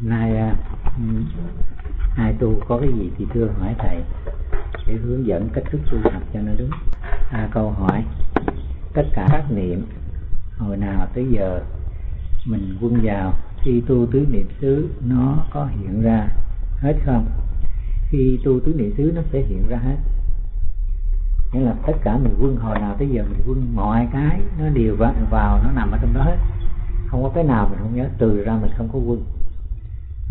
nay à, hai tu có cái gì thì thưa hỏi thầy để hướng dẫn cách thức tu tập cho nó đúng. À, câu hỏi tất cả các niệm hồi nào tới giờ mình quân vào khi tu tứ niệm xứ nó có hiện ra hết không? Khi tu tứ niệm xứ nó sẽ hiện ra hết. Nghĩa là tất cả mình quân hồi nào tới giờ mình quân mọi cái nó đều vào, vào nó nằm ở trong đó hết. Không có cái nào mình không nhớ từ ra mình không có quân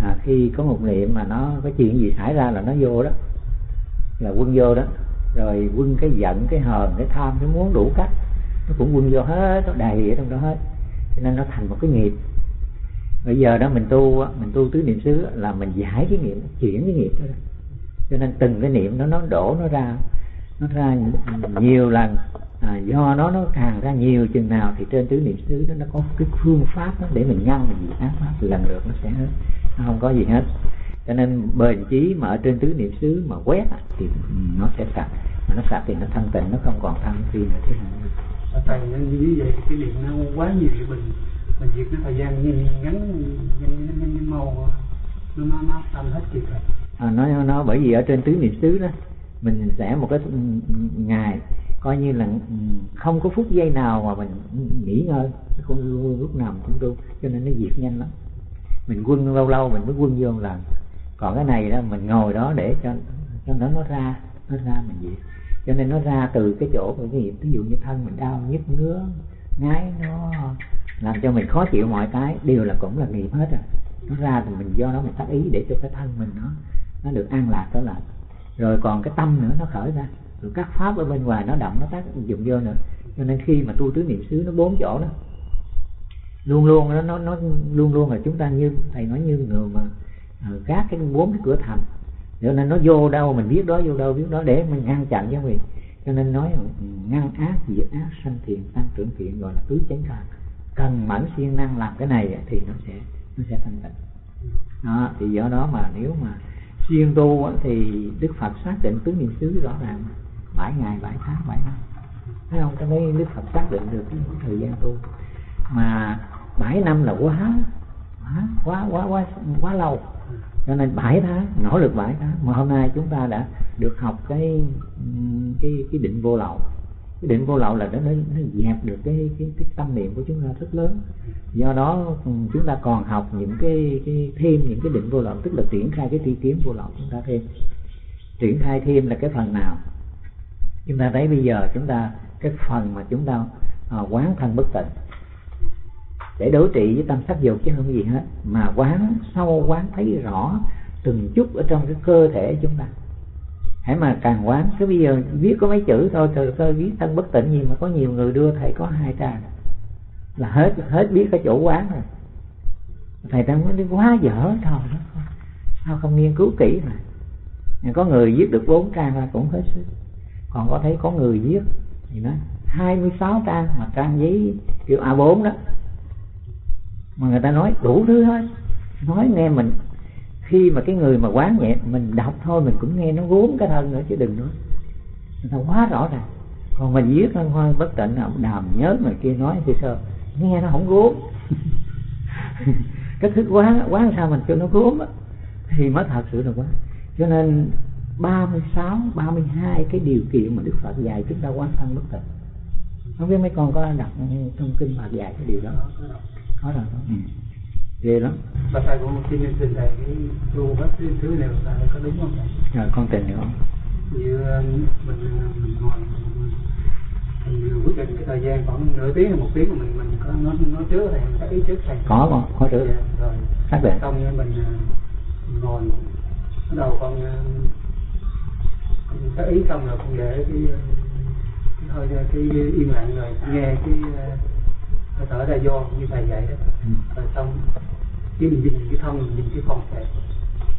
à, khi có một niệm mà nó có chuyện gì xảy ra là nó vô đó là quân vô đó. Rồi quân cái giận cái hờn cái tham cái muốn đủ cách nó cũng quân vô hết nó đầy ở trong đó hết. Cho nên nó thành một cái nghiệp. Bây giờ đó mình tu mình tu tứ niệm xứ là mình giải cái nghiệp chuyển cái nghiệp đó cho nên từng cái niệm đó nó đổ nó ra nó ra nhiều lần. À, do nó nó càng ra nhiều chừng nào thì trên tứ niệm xứ đó nó có cái phương pháp đó để mình ngăn mình gì ác pháp lần lượt nó sẽ hết không có gì hết. Cho nên bền chí mà ở trên tứ niệm xứ mà quét thì nó sẽ sạch mà nó sạch thì nó thanh tịnh nó không còn tham phi nữa. Thế tại như vậy cái niệm nó quá nhiều thì mình mình việc nó thời gian nhanh ngắn nhanh nhanh, nhanh mau nó nó nó tâm hết kịp rồi. À, nó nó bởi vì ở trên tứ niệm xứ đó mình sẽ một cái ngày coi như là không có phút giây nào mà mình nghỉ ngơi. Không lúc nào cũng tu cho nên nó diệt nhanh lắm mình quân lâu lâu mình mới quân vô một lần còn cái này đó, mình ngồi đó để cho cho nó nó ra nó ra mình gì cho nên nó ra từ cái chỗ của cái nghiệp ví dụ như thân mình đau, nhức ngứa, ngái, nó làm cho mình khó chịu mọi cái. Đều là cũng là nghiệp hết rồi. Nó ra thì mình do đó mình tác ý để cho cái thân mình nó nó được an lạc trở lại rồi còn cái tâm nữa, nó khởi ra. Rồi các pháp ở bên ngoài nó động nó tác dụng vô nữa. Cho nên khi mà tu tứ niệm xứ, nó bốn chỗ đó luôn luôn nó nó nó luôn luôn là chúng ta như, thầy nói như người mà à, gác cái bốn cái cửa thành. Cho nên nó vô đâu mình biết đó, vô đâu biết đó, để mình ngăn chặn cho mình. Cho nên nói ừ, ngăn ác diệt ác, sanh thiện tăng trưởng thiện, gọi là tứ chánh thần cần mẫn siêng năng làm cái này thì nó sẽ nó sẽ thanh tịnh. Đó, thì do đó mà nếu mà siêng tu thì đức phật xác định tứ niệm xứ rõ ràng. Bảy ngày, bảy tháng, bảy năm. Thấy không? Cho đấy đức phật xác định được cái thời gian tu. Mà bảy năm là quá quá quá quá quá, quá lâu. Cho nên 7 tháng nỗ lực 7 tháng. Mà hôm nay chúng ta đã được học cái cái cái định vô lậu. Cái định vô lậu là nó nó, nó dẹp được cái, cái cái tâm niệm của chúng ta rất lớn. Do đó ừ, chúng ta còn học những cái, cái thêm những cái định vô lậu tức là triển khai cái tri kiến vô lậu chúng ta thêm. Triển khai thêm là cái phần nào? Chúng ta thấy bây giờ chúng ta cái phần mà chúng ta à, quán thân bất tịnh để đối trị với tâm sắc dục chứ không gì hết. Mà quán sâu quán thấy rõ từng chút ở trong cái cơ thể chúng ta. Hãy mà càng quán cái bây giờ viết có mấy chữ thôi, từ cơ viết thân bất tịnh gì mà có nhiều người đưa thầy có hai trang là hết hết biết cái chỗ quán rồi. Thầy ta nói quá dở thôi. Sao không nghiên cứu kỹ mà? Có người viết được bốn trang là cũng hết sức. Còn có thấy có người viết thì mươi 26 trang mà trang giấy kiểu A4 đó mà người ta nói đủ thứ hết. Nói nghe mình khi mà cái người mà quán nhẹ mình đọc thôi mình cũng nghe nó gốm cái thân nữa chứ đừng nói. Người ta quá rõ ràng. Còn mình viết thân hoa bất tịnh ông đàm nhớ người kia nói thì sao? Nghe nó không gốm. Cái thức quán quán sao mình cho nó gốm á? Thì mới thật sự là quá, cho nên 36, 32 cái điều kiện mà Đức Phật dạy chúng ta quán thân bất tịnh. Không biết mấy con có đọc trong kinh Phật dạy cái điều đó có rồi không? Ừ. ghê lắm. Bà thầy cũng xin trình thầy cái tu hết thứ thứ này là có đúng không rồi con tìm hiểu như mình mình ngồi mình quyết định cái thời gian khoảng nửa tiếng hay một tiếng mà mình mình có nói nói trước thầy mình có ý trước thầy. Có con có trước. Dạ, rồi. Xác định xong mình, mình ngồi bắt đầu con có ý xong rồi con để cái thôi cái im lặng rồi nghe cái hơi thở ra vô như thầy dạy đó. Ừ. rồi xong cái mình nhìn cái thân mình nhìn cái con kẹp.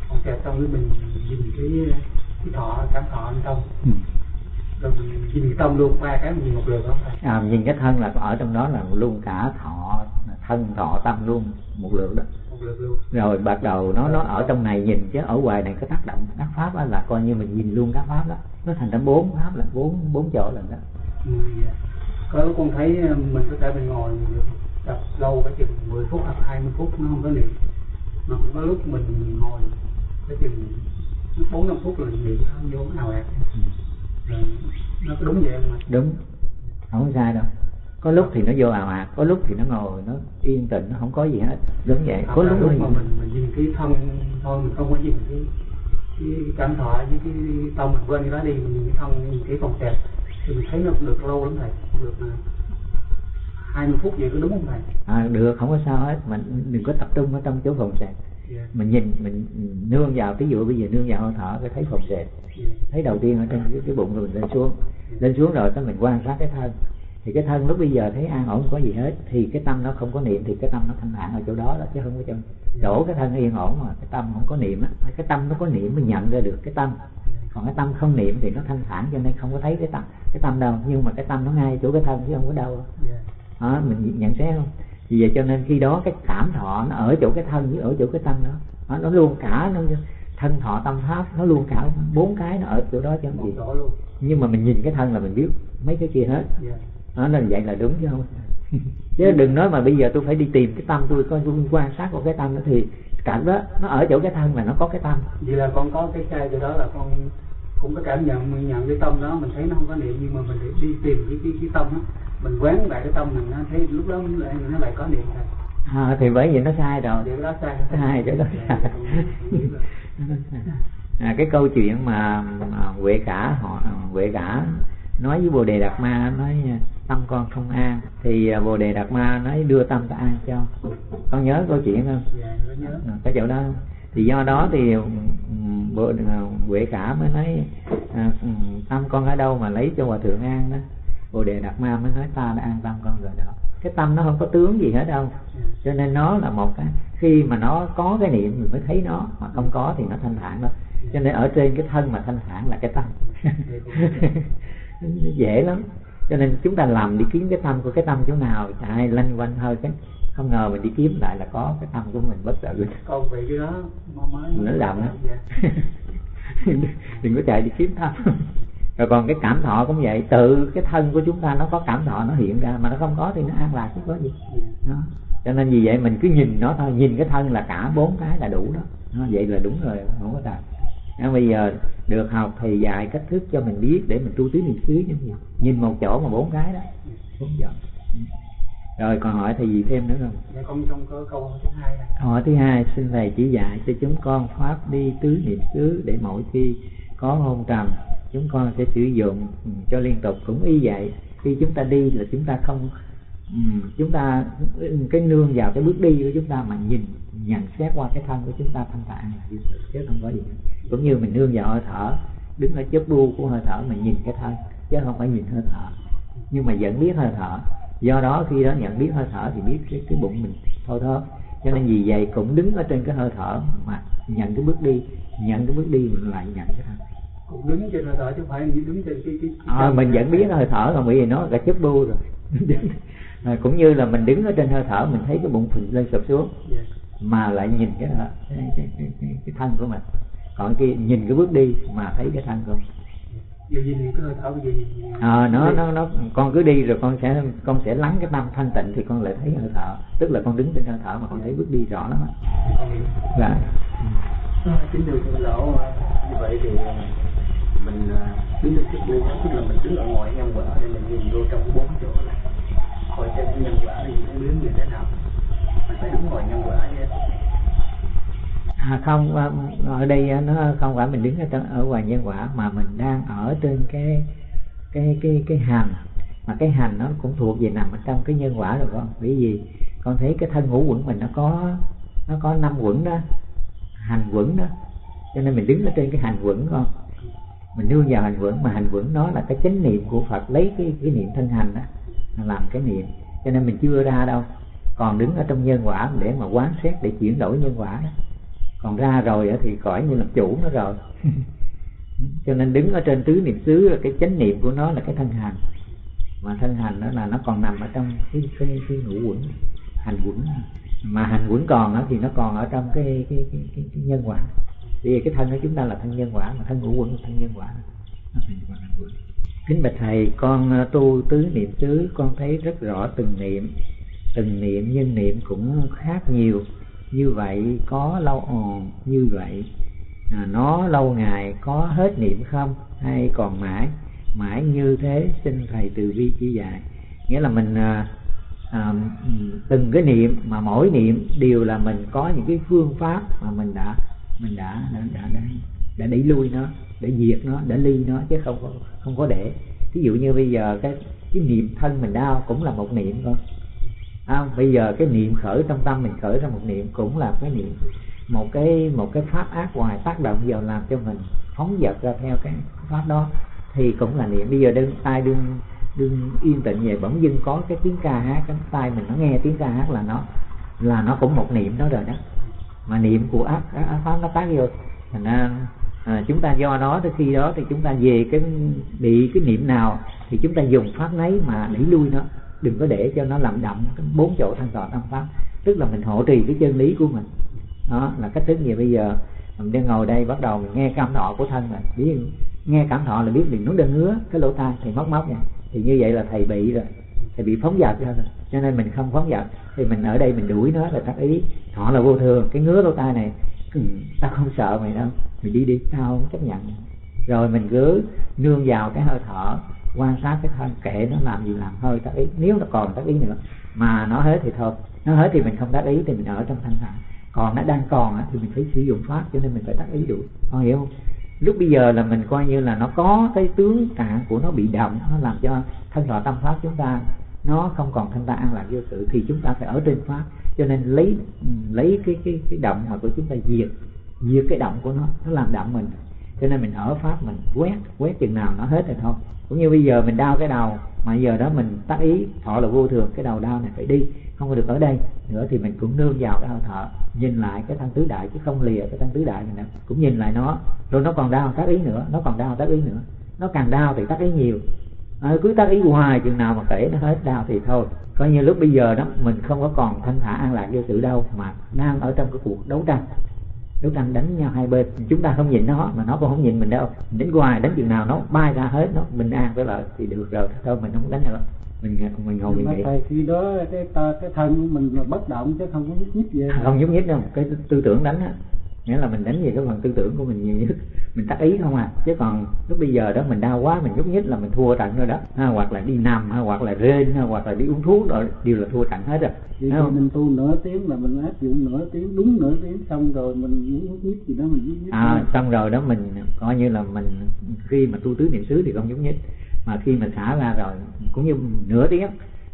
Con kẹp xong cái mình nhìn cái cái thọ cảm thọ bên trong. Ừ. rồi mình nhìn cái tâm luôn qua cái mình nhìn một lượt đó à nhìn cái thân là ở trong đó là luôn cả thọ thân thọ tâm luôn một lượt đó. Rồi bắt đầu nó nó ở trong này nhìn chứ ở ngoài này có tác động các pháp đó là coi như mình nhìn luôn các pháp đó. Nó thành ra bốn pháp là bốn bốn chỗ lần đó. Ừ, yeah có con thấy ờ, mình có thể mình ngồi đọc lâu cái chừng 10 phút hoặc 20 phút nó không có niệm. Mà cũng có lúc mình ngồi cái chừng bốn năm phút rồi niệm nó vô ào ạt rồi nó có đúng vậy không ạ đúng. Không sai đâu. Có lúc thì nó vô ào ạt có lúc thì nó ngồi nó yên tĩnh nó không có gì hết. Đúng vậy. Có lúc, lúc mà mình mình nhìn cái thân thôi mình không có nhìn cái cái cảm thọ với cái tâm mình quên cái đó đi mình nhìn cái thân nhìn cái phòng kẹt thì mình thấy nó được lâu lắm thầy được mà hai mươi phút vậy có đúng không thầy? À, được không có sao hết. Mình đừng có tập trung ở trong chỗ phòng sẹt yeah. mình nhìn mình nương vào ví dụ bây giờ nương vào hơi thở cái thấy phòng sẹt yeah. thấy đầu tiên ở trên cái, cái bụng rồi mình lên xuống. Lên xuống rồi cái mình quan sát cái thân. Thì cái thân lúc bây giờ thấy an ổn không có gì hết. Thì cái tâm nó không có niệm thì cái tâm nó thanh thản ở chỗ đó đó chứ không có trong chỗ cái thân yên ổn mà. Cái tâm không có niệm á. Cái tâm nó có niệm mới nhận ra được cái tâm còn cái tâm không niệm thì nó thanh thản cho nên không có thấy cái tâm. Cái tâm đâu? Nhưng mà cái tâm nó ngay chỗ cái thân chứ không có đâu. Yeah. đó, mình nhận xét không? Vì vậy cho nên khi đó cái cảm thọ nó ở chỗ cái thân với ở chỗ cái tâm đó. Nó, nó luôn cả nó thân thọ tâm pháp nó luôn cả bốn cái nó ở chỗ đó chứ không gì. Nhưng mà mình nhìn cái thân là mình biết mấy cái kia hết. Yeah. nó là vậy là đúng chứ không? Chứ đừng nói mà bây giờ tôi phải đi tìm cái tâm tôi coi tôi quan sát của cái tâm đó thì cảnh đó nó ở chỗ cái thân là nó có cái tâm. Vậy là con có cái sai từ đó là con cũng có cảm nhận mình nhận cái tâm đó mình thấy nó không có niệm nhưng mà mình để đi tìm cái cái, cái tâm đó. Mình quán lại cái tâm mình nó thấy lúc đó lại nó lại có niệm thầy à, thì bởi vì nó sai rồi. Cái đó sai. Sai chỗ đó Dạ, sai. Biết rồi. à, cái câu chuyện mà, mà huệ cả họ huệ cả nói với bồ đề đạt ma nói tâm con không an. Thì à, bồ đề đạt ma nói đưa tâm ta an cho. Con nhớ câu chuyện không? Dạ nó nhớ. À, cái chỗ đó thì do đó thì ừm, bộ à, huệ cả mới nói à, ừ, tâm con ở đâu mà lấy cho hòa thượng an đó? Bồ đề đạt ma mới nói ta đã an tâm con rồi đó. Cái tâm nó không có tướng gì hết đâu. Cho nên nó là một cái khi mà nó có cái niệm mình mới thấy nó mà không có thì nó thanh thản đó cho nên ở trên cái thân mà thanh thản là cái tâm. Dễ lắm. Cho nên chúng ta làm đi kiếm cái tâm của cái tâm chỗ nào chạy lanh quanh hơi cái không ngờ mình đi kiếm lại là có cái tâm của mình bất tử con bị cái đó mới mới nó làm đó dạ. đừng có chạy đi kiếm thân rồi còn cái cảm thọ cũng vậy. Tự cái thân của chúng ta nó có cảm thọ nó hiện ra. Mà nó không có thì nó an lạc chứ có gì. Dạ. đó. cho nên vì vậy mình cứ nhìn nó thôi. Nhìn cái thân là cả bốn cái là đủ đó, đó vậy là đúng rồi. Không có tà Nên bây giờ được học thầy dạy cách thức cho mình biết để mình tu tứ niệm xứ như nhìn một chỗ mà bốn cái đó. Bốn Ừ. rồi còn hỏi thầy gì thêm nữa không dạ con trong có câu thứ hai này Hỏi thứ hai, xin Thầy chỉ dạy cho chúng con pháp đi tứ niệm xứ để mỗi khi có hôn trầm, chúng con sẽ sử dụng cho liên tục cũng y vậy. Khi chúng ta đi là chúng ta không chúng ta cái nương vào cái bước đi của chúng ta mà nhìn nhận xét qua cái thân của chúng ta thanh là vậy, chứ không có gì. Cũng như mình nương vào hơi thở, đứng ở chớp bu của hơi thở mình nhìn cái thân chứ không phải nhìn hơi thở. Nhưng mà vẫn biết hơi thở. Do đó khi đó nhận biết hơi thở thì biết cái, cái bụng mình thôi thôi cho nên vì vậy cũng đứng ở trên cái hơi thở mà nhận cái bước đi nhận cái bước đi mình lại nhận cái thân. Cũng đứng trên hơi thở chứ không phải như đứng trên cái cái, cái à, mình vẫn biết hơi thở còn bởi vì nó là chất bu rồi. À, cũng như là mình đứng ở trên hơi thở mình thấy cái bụng phình lên sụp xuống dạ. mà lại nhìn cái cái, cái, cái, cái, cái thân của mình. Còn kia nhìn cái bước đi mà thấy cái thân của mình cái nhìn à, nó nó nó con cứ đi rồi con sẽ con sẽ lắng cái tâm thanh tịnh thì con lại thấy hơi thở. Tức là con đứng trên hơi thở mà con thấy bước đi rõ lắm dạ. Kính thưa thưa lão như vậy thì ờ, mình ờ, đứng trên chiếc buông tức là mình đứng ở ngoài nhân quả để mình nhìn vô trong bốn chỗ này. Coi xem cái nhân quả thì nó biến như thế nào. Mình phải đứng ngoài nhân quả chứ À, không à, ở đây à, nó không phải mình đứng ở, ở ngoài nhân quả mà mình đang ở trên cái cái cái cái hành. Mà cái hành nó cũng thuộc về nằm ở trong cái nhân quả rồi con bởi vì con thấy cái thân ngũ quẩn mình nó có nó có năm quẩn đó hành quẩn đó. Cho nên mình đứng ở trên cái hành quẩn con mình nương vào hành quẩn mà hành quẩn nó là cái chánh niệm của Phật lấy cái cái niệm thân hành đó làm cái niệm. Cho nên mình chưa ra đâu. Còn đứng ở trong nhân quả để mà quán xét để chuyển đổi nhân quả đó còn ra rồi thì khỏi như làm chủ nó rồi. Cho nên đứng ở trên tứ niệm xứ là cái chánh niệm của nó là cái thân hành. Mà thân hành đó là nó còn nằm ở trong cái cái, cái ngũ quẩn hành quẩn. Mà hành quẩn còn đó, thì nó còn ở trong cái cái cái, cái, cái nhân quả. Vì cái thân của chúng ta là thân nhân quả mà thân ngũ quẩn là thân nhân quả. Nó thành hành quẩn. Kính bạch thầy con ờ, tu tứ niệm xứ con thấy rất rõ từng niệm từng niệm nhân niệm cũng khác nhiều như vậy có lâu ồn như vậy à, nó lâu ngày có hết niệm không? Hay còn mãi mãi như thế xin thầy từ bi chỉ dạy. Nghĩa là mình à, à, từng cái niệm mà mỗi niệm đều là mình có những cái phương pháp mà mình đã mình đã đã đã, đã, đã đẩy lui nó để diệt nó để ly nó chứ không có không có để. Ví dụ như bây giờ cái cái niệm thân mình đau cũng là một niệm thôi à, bây giờ cái niệm khởi trong tâm mình khởi ra một niệm cũng là cái niệm một cái một cái pháp ác ngoài tác động vào làm cho mình phóng dật ra theo cái pháp đó thì cũng là niệm. Bây giờ đương tai đương đương yên tĩnh về bỗng dưng có cái tiếng ca hát cái tai mình nó nghe tiếng ca hát là nó là nó cũng một niệm đó rồi đó. Mà niệm của ác, ác, ác pháp nó tác vô. Thành ra à, chúng ta do đó tới khi đó thì chúng ta về cái bị cái niệm nào thì chúng ta dùng pháp nấy mà đẩy lui nó đừng có để cho nó làm đậm bốn chỗ thanh tọa tâm pháp. Tức là mình hộ trì cái chân lý của mình. Đó là cách thức gì bây giờ. Mình đang ngồi đây bắt đầu mình nghe cảm thọ của thân rồi biết nghe cảm thọ là biết mình nó đang ngứa cái lỗ tai thì móc móc nha. Thì như vậy là thầy bị rồi. Thầy bị phóng dật rồi. Cho nên mình không phóng dật. Thì mình ở đây mình đuổi nó là tác ý. Thọ là vô thường. Cái ngứa lỗ tai này ừ, tao không sợ mày đâu. Mày đi đi tao không chấp nhận. Rồi mình cứ nương vào cái hơi thở quan sát cái thân kệ nó làm gì làm hơi tác ý. Nếu nó còn tác ý nữa, mà nó hết thì thôi. Nó hết thì mình không tác ý thì mình ở trong thanh thản. Còn nó đang còn thì mình phải sử dụng pháp, cho nên mình phải tác ý đủ con hiểu không? Lúc bây giờ là mình coi như là nó có cái tướng trạng của nó bị động, nó làm cho thân thọ tâm pháp chúng ta nó không còn thanh ta an lạc vô sự, thì chúng ta phải ở trên pháp. Cho nên lấy ừ, lấy cái cái cái động mà của chúng ta diệt diệt cái động của nó nó làm động mình. Cho nên mình ở pháp mình quét quét chừng nào nó hết rồi thôi cũng như bây giờ mình đau cái đầu mà giờ đó mình tác ý thọ là vô thường cái đầu đau này phải đi không có được ở đây. Nữa thì mình cũng nương vào cái hơi thở nhìn lại cái thân tứ đại chứ không lìa cái thân tứ đại mình nữa cũng nhìn lại nó. Rồi nó còn đau tác ý nữa nó còn đau tác ý nữa. Nó càng đau thì tác ý nhiều. À, cứ tác ý hoài chừng nào mà kể nó hết đau thì thôi. Coi như lúc bây giờ đó mình không có còn thanh thả an lạc vô sự đâu mà đang ở trong cái cuộc đấu tranh đấu tranh đánh nhau hai bên chúng ta không nhìn nó mà nó cũng không nhìn mình đâu. Mình đánh hoài đánh chừng nào nó bay ra hết nó bình an với lợi thì được rồi thôi mình không đánh nữa. Mình mình ngồi mình nghĩ. thầy khi đó cái cái thân của mình là bất động chứ không có nhúc nhích gì. Không nhúc nhích đâu. Cái tư tưởng đánh á nghĩa là mình đánh về cái phần tư tưởng của mình nhiều nhất. Mình tác ý không à. Chứ còn lúc bây giờ đó mình đau quá mình nhúc nhích là mình thua trận rồi đó. Ha, hoặc là đi nằm ha, hoặc là rên ha, hoặc là đi uống thuốc rồi đều là thua trận hết rồi Vậy thì mình tu nửa tiếng là mình áp dụng nửa tiếng đúng nửa tiếng xong rồi mình muốn nhúc nhích gì đó mình nhúc nhích à xong rồi đó mình coi như là mình khi mà tu tứ niệm xứ thì không nhúc nhích. Mà khi mình xả ra rồi cũng như nửa tiếng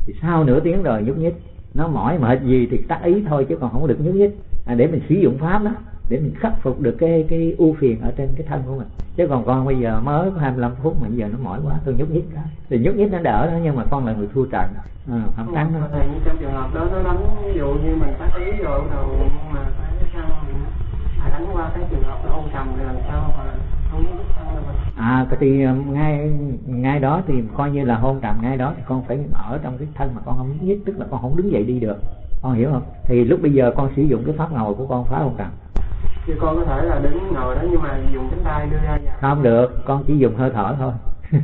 thì sau nửa tiếng rồi nhúc nhích. Nó mỏi mệt gì thì tác ý thôi chứ còn không được nhúc nhích. À, để mình sử dụng pháp đó để mình khắc phục được cái cái ưu phiền ở trên cái thân của mình. Chứ còn con bây giờ mới có 25 phút mà giờ nó mỏi quá tôi nhúc nhích cái. Thì nhúc nhích nó đỡ đó nhưng mà con là người thua trận. À, không thắng nó thầy trong trường hợp đó nó đánh ví dụ như mình tác ý rồi đầu mà phải sao phải đánh qua cái trường hợp đó ôn trầm thì làm sao mà không à thì ngay ngay đó thì coi như là hôn trầm ngay đó thì con phải ở trong cái thân mà con không nhúc nhích tức là con không đứng dậy đi được. Con hiểu không? Thì lúc bây giờ con sử dụng cái pháp ngồi của con phá hôn trầm thì con có thể là đứng ngồi đó nhưng mà dùng cánh tay đưa ra dạ. không được con chỉ dùng hơi thở thôi.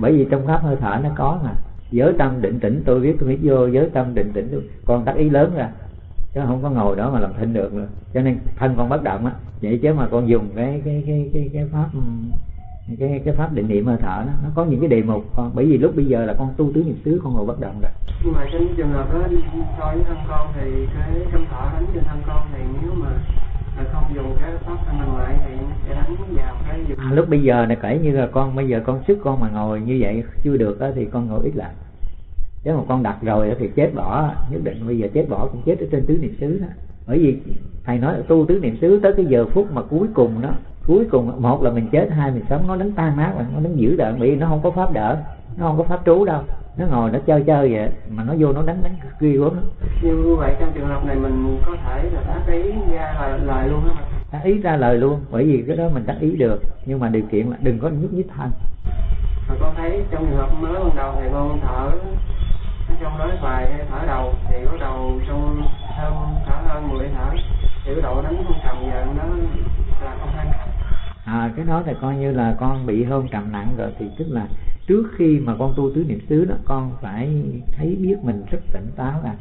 Bởi vì trong pháp hơi thở nó có mà. Giới tâm định tĩnh tôi biết tôi biết vô giới tâm định tĩnh con tác ý lớn ra chứ không có ngồi đó mà làm thinh được nữa. Cho nên thân con bất động á vậy chứ mà con dùng cái cái cái cái cái pháp cái cái pháp định niệm hơi thở đó nó có những cái đề mục con. Bởi vì lúc bây giờ là con tu tứ niệm xứ con ngồi bất động rồi. Nhưng mà trong trường hợp đó so với thân con thì cái trong thở đánh trên thân con thì nếu mà à, lúc bây giờ này kể như là con bây giờ con sức con mà ngồi như vậy chưa được đó, thì con ngồi ít lại. Nếu mà con đặt rồi thì chết bỏ nhất định bây giờ chết bỏ cũng chết ở trên tứ niệm xứ đó. Bởi vì thầy nói là tu tứ niệm xứ tới cái giờ phút mà cuối cùng đó cuối cùng một là mình chết hai mình sống nó đánh tan nát nó đánh giữ đợn bị nó không có pháp đỡ nó không có pháp trú đâu nó ngồi nó chơi chơi vậy. Mà nó vô nó đánh đánh ghê gớm như vậy trong trường hợp này mình có thể là tác ý ra lời, lời luôn hả tác ý ra lời luôn bởi vì cái đó mình tác ý được. Nhưng mà điều kiện là đừng có nhúc nhích thân mà con thấy trong trường hợp mới ban đầu thì con thở trong nói bài thở đầu thì bắt đầu trong hơn thở hơn 10 thở. Thì cái độ đánh không trầm giờ nó là không hay à cái đó thì coi như là con bị hôn trầm nặng rồi thì tức là trước khi mà con tu tứ niệm xứ đó con phải thấy biết mình rất tỉnh táo là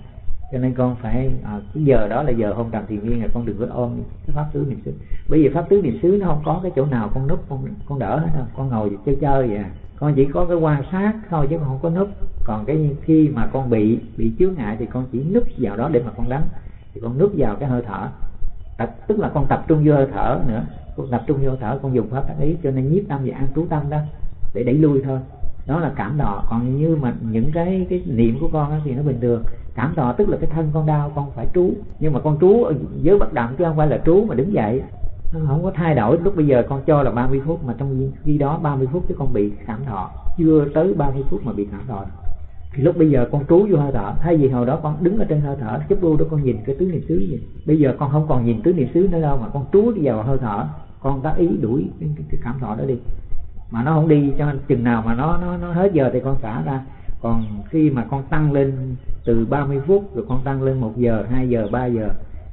cho nên con phải à, cái giờ đó là giờ hôn trầm thiền viên là con đừng có ôm cái pháp tứ niệm xứ. Bởi vì pháp tứ niệm xứ nó không có cái chỗ nào con núp con con đỡ hết đâu con ngồi chơi chơi vậy à. con chỉ có cái quan sát thôi chứ con không có núp. Còn cái khi mà con bị bị chướng ngại thì con chỉ núp vào đó để mà con đánh. Thì con núp vào cái hơi thở. Tập, tức là con tập trung vô hơi thở nữa tập trung vô thở, con dùng pháp tác ý cho nên nhiếp tâm và an trú tâm đó, để đẩy lui thôi. Đó là cảm đỏ còn như mà những cái cái niệm của con thì nó bình thường. Cảm đỏ tức là cái thân con đau, con phải trú. Nhưng mà con trú ở giới bất động chứ không phải là trú mà đứng dậy. Nó không có thay đổi. Lúc bây giờ con cho là 30 phút mà trong khi đó 30 phút chứ con bị cảm thọ chưa tới 30 phút mà bị cảm thọ thì lúc bây giờ con trú vô hơi thở thay vì hồi đó con đứng ở trên hơi thở chấp đu đó con nhìn cái tứ niệm xứ gì bây giờ con không còn nhìn tứ niệm xứ nữa đâu mà con trú đi vào hơi thở con tác ý đuổi cái, cái, cái cảm thọ đó đi. Mà nó không đi cho nên chừng nào mà nó nó nó hết giờ thì con xả ra. Còn khi mà con tăng lên từ 30 phút rồi con tăng lên 1 giờ 2 giờ 3 giờ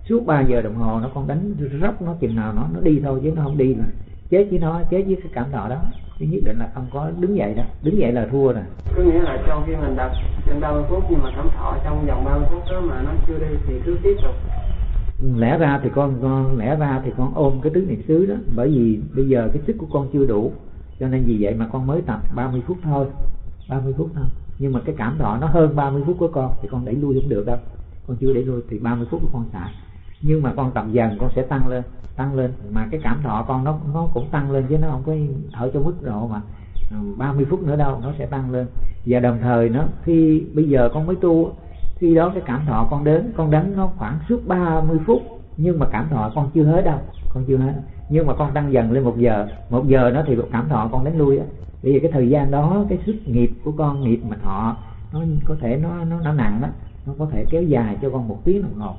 suốt 3 giờ đồng hồ nó con đánh róc nó chừng nào nó nó đi thôi chứ nó không đi là chết với nó chết với cái cảm thọ đó chứ nhất định là không có đứng dậy đó đứng dậy là thua rồi có nghĩa là trong khi mình đặt trên 30 phút nhưng mà cảm thọ trong vòng 30 phút đó mà nó chưa đi thì cứ tiếp tục. Lẽ ra thì con, con lẽ ra thì con ôm cái tứ niệm xứ đó. Bởi vì bây giờ cái sức của con chưa đủ. Cho nên vì vậy mà con mới tập 30 phút thôi. 30 phút thôi. Nhưng mà cái cảm thọ nó hơn 30 phút của con thì con đẩy lui không được đâu. Con chưa đẩy lui thì 30 phút của con xả nhưng mà con tập dần, con sẽ tăng lên tăng lên. Mà cái cảm thọ con nó nó cũng tăng lên chứ nó không có ở trong mức độ mà ừ, 30 phút nữa đâu, nó sẽ tăng lên. Và đồng thời nó, khi bây giờ con mới tu, khi đó cái cảm thọ con đến, con đánh nó khoảng suốt 30 phút, nhưng mà cảm thọ con chưa hết đâu, con chưa hết. Nhưng mà con tăng dần lên một giờ một giờ nó thì cảm thọ con đánh lui á. Bởi vì cái thời gian đó, cái sức nghiệp của con, nghiệp mà thọ, nó có thể nó nó nó nặng đó nó có thể kéo dài cho con một tiếng đồng hồ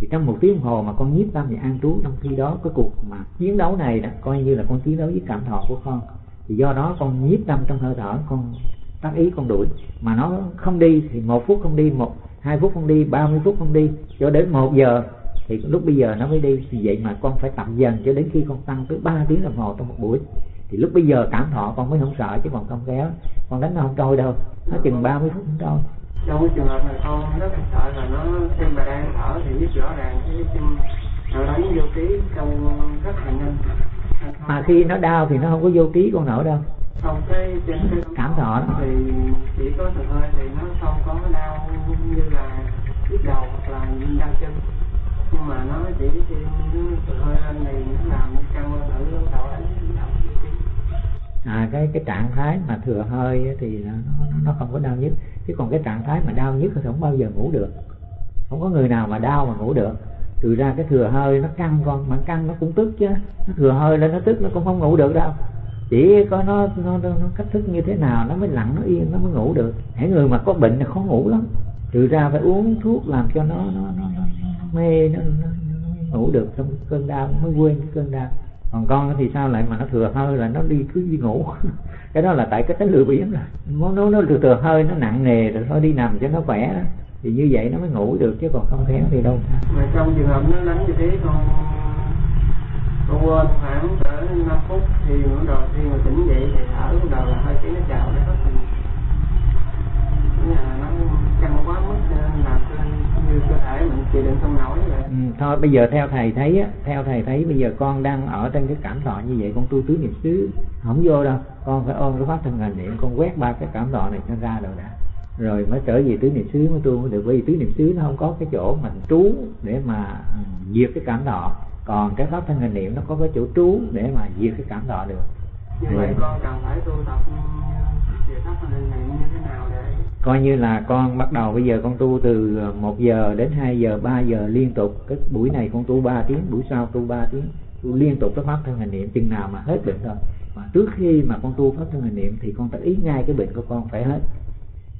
thì trong một tiếng đồng hồ mà con nhiếp tâm và an trú, trong khi đó cái cuộc mà chiến đấu này đó, coi như là con chiến đấu với cảm thọ của con. Thì do đó con nhiếp tâm trong hơi thở, con tác ý, con đuổi. Mà nó không đi thì một phút không đi, một, hai phút không đi, ba mươi phút không đi, cho đến một giờ thì lúc bây giờ nó mới đi. Thì vậy mà con phải tập dần cho đến khi con tăng tới 3 tiếng đồng hồ trong một buổi. Thì lúc bây giờ cảm thọ con mới không sợ, chứ còn không kéo con đánh nó không trôi đâu. Nó chừng 30 phút không trôi trong cái trường hợp này con rất là sợ là nó xem bà đang thở thì biết rõ ràng cái xem nó đánh vô ký trong rất là nhanh. Mà khi nó đau thì nó không có vô ký con nổi đâu. Không cái trên cái cảm thọ đó. thì chỉ có thở hơi thì nó không có đau như là nhức đầu hoặc là đau chân. Nhưng mà nó chỉ thở hơi lên thì nó làm căng thử đầu à cái cái trạng thái mà thừa hơi thì nó, nó không có đau nhức. Chứ còn cái trạng thái mà đau nhức thì không bao giờ ngủ được. Không có người nào mà đau mà ngủ được. Từ ra cái thừa hơi nó căng con mà căng nó cũng tức chứ. Nó thừa hơi lên nó tức nó cũng không ngủ được đâu. Chỉ có nó nó, nó, nó cách thức như thế nào nó mới lặng nó yên nó mới ngủ được. Hãy người mà có bệnh là khó ngủ lắm. Từ ra phải uống thuốc làm cho nó nó nó, nó, nó mê nó, nó, nó ngủ được. Trong cơn đau mới quên cái cơn đau còn con thì sao lại mà nó thừa hơi là nó đi cứ đi ngủ? Cái đó là tại cái tánh lừa biếng rồi. Nó nó nó thừa, thừa hơi nó nặng nề rồi thôi đi nằm cho nó khỏe đó. thì như vậy nó mới ngủ được chứ còn không khéo thì đâu. Mà trong trường hợp nó đánh như thế con con quên khoảng cỡ năm phút thì bắt đầu khi mà tỉnh dậy thì thở bắt đầu là hơi cái nó chào nó. Hết nó căng quá mức ờ, như cơ thể mình không nổi vậy ừ, thôi bây giờ theo thầy thấy á theo thầy thấy bây giờ con đang ở trên cái cảm thọ như vậy con tu tứ niệm xứ không vô đâu. Con phải ôm cái pháp thân hành niệm con quét ba cái cảm thọ này cho ra rồi đã. Rồi mới trở về tứ niệm xứ mới tu mới được. Bởi vì tứ niệm xứ nó không có cái chỗ mình trú để mà ừ, diệt cái cảm thọ. Còn cái pháp thân hành niệm nó có cái chỗ trú để mà diệt cái cảm thọ được. Như vậy con cần phải tu tập ừ, về pháp thân hành niệm như thế nào để coi như là con bắt đầu, bây giờ con tu từ ờ, 1 giờ đến 2 giờ 3 giờ liên tục. Cái buổi này con tu 3 tiếng, buổi sau tu 3 tiếng. Tu liên tục cái pháp thân hành niệm, chừng nào mà hết bệnh thôi. Mà trước khi mà con tu pháp thân hành niệm thì con phải ý ngay cái bệnh của con phải hết.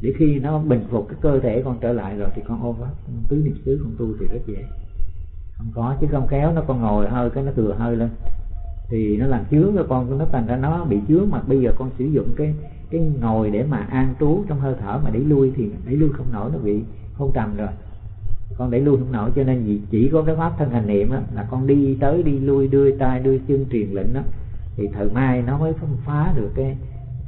Để khi nó bình phục cái cơ thể con trở lại rồi thì con ôm pháp tứ niệm xứ con tu thì rất dễ. Không có, chứ không kéo nó con ngồi hơi, cái nó thừa hơi lên. Thì nó làm chướng cho con, nó thành ra nó bị chướng. Mà bây giờ con sử dụng cái cái ngồi để mà an trú trong hơi thở mà đẩy lui thì đẩy lui không nổi nó bị hôn trầm rồi. Con đẩy lui không nổi cho nên chỉ có cái pháp thân hành niệm đó, là con đi tới đi lui đưa tay đưa chân truyền lệnh đó thì thời mai nó mới phân phá được cái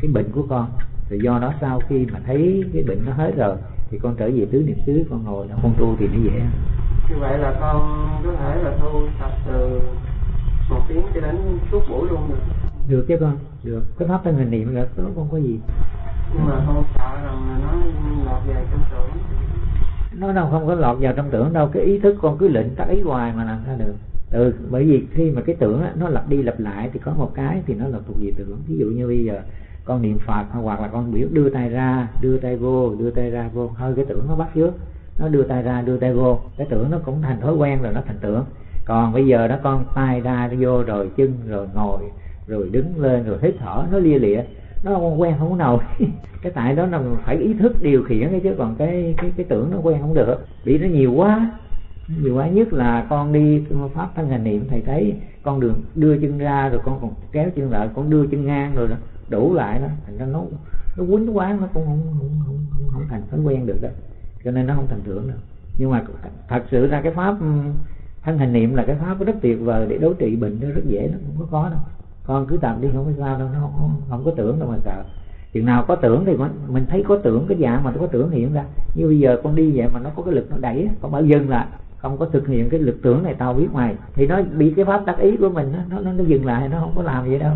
cái bệnh của con. Thì do đó sau khi mà thấy cái bệnh nó hết rồi thì con trở về tứ niệm xứ con ngồi là con tu thì nó dễ như vậy là con có thể là tu tập từ một tiếng cho đến suốt buổi luôn được được chứ con? Được. Cái pháp thân hình niệm là tốt không có gì. Nhưng mà con sợ rằng nó lọt về trong tưởng. Nó đâu không có lọt vào trong tưởng đâu cái ý thức con cứ lệnh tác ý hoài mà làm sao được. Ừ bởi vì khi mà cái tưởng á, nó lặp đi lặp lại thì có một cái thì nó là thuộc về tưởng. Ví dụ như bây giờ con niệm phật hoặc là con biểu đưa tay ra đưa tay vô đưa tay ra vô hơi cái tưởng nó bắt trước. Nó đưa tay ra đưa tay vô cái tưởng nó cũng thành thói quen rồi nó thành tưởng. Còn bây giờ nó con tay ra vô rồi chân rồi ngồi rồi đứng lên rồi hít thở nó lia lịa. Nó không quen không có nổi cái tại đó là phải ý thức điều khiển cái chứ còn cái cái cái tưởng nó quen không được. Bị nó nhiều quá. Nhiều quá nhất là con đi pháp thân hành niệm thầy thấy con đường đưa chân ra rồi con còn kéo chân lại con đưa chân ngang rồi đó đủ lại đó. Thành ra nó nó quýnh quá nó cũng không không, không, không, không thành thói quen được đó. Cho nên nó không thành tưởng đâu. Nhưng mà thật sự ra cái pháp thân hành niệm là cái pháp rất tuyệt vời để đối trị bệnh nó rất dễ nó không có khó đâu con cứ tập đi không có sao đâu nó không, không, không có tưởng đâu mà sợ. Chừng nào có tưởng thì mình, mình thấy có tưởng cái dạng mà nó có tưởng hiện ra. Như bây giờ con đi vậy mà nó có cái lực nó đẩy con bảo dừng lại. Không có thực hiện cái lực tưởng này tao biết mày. Thì nó bị cái pháp tác ý của mình nó nó nó dừng lại nó không có làm gì đâu.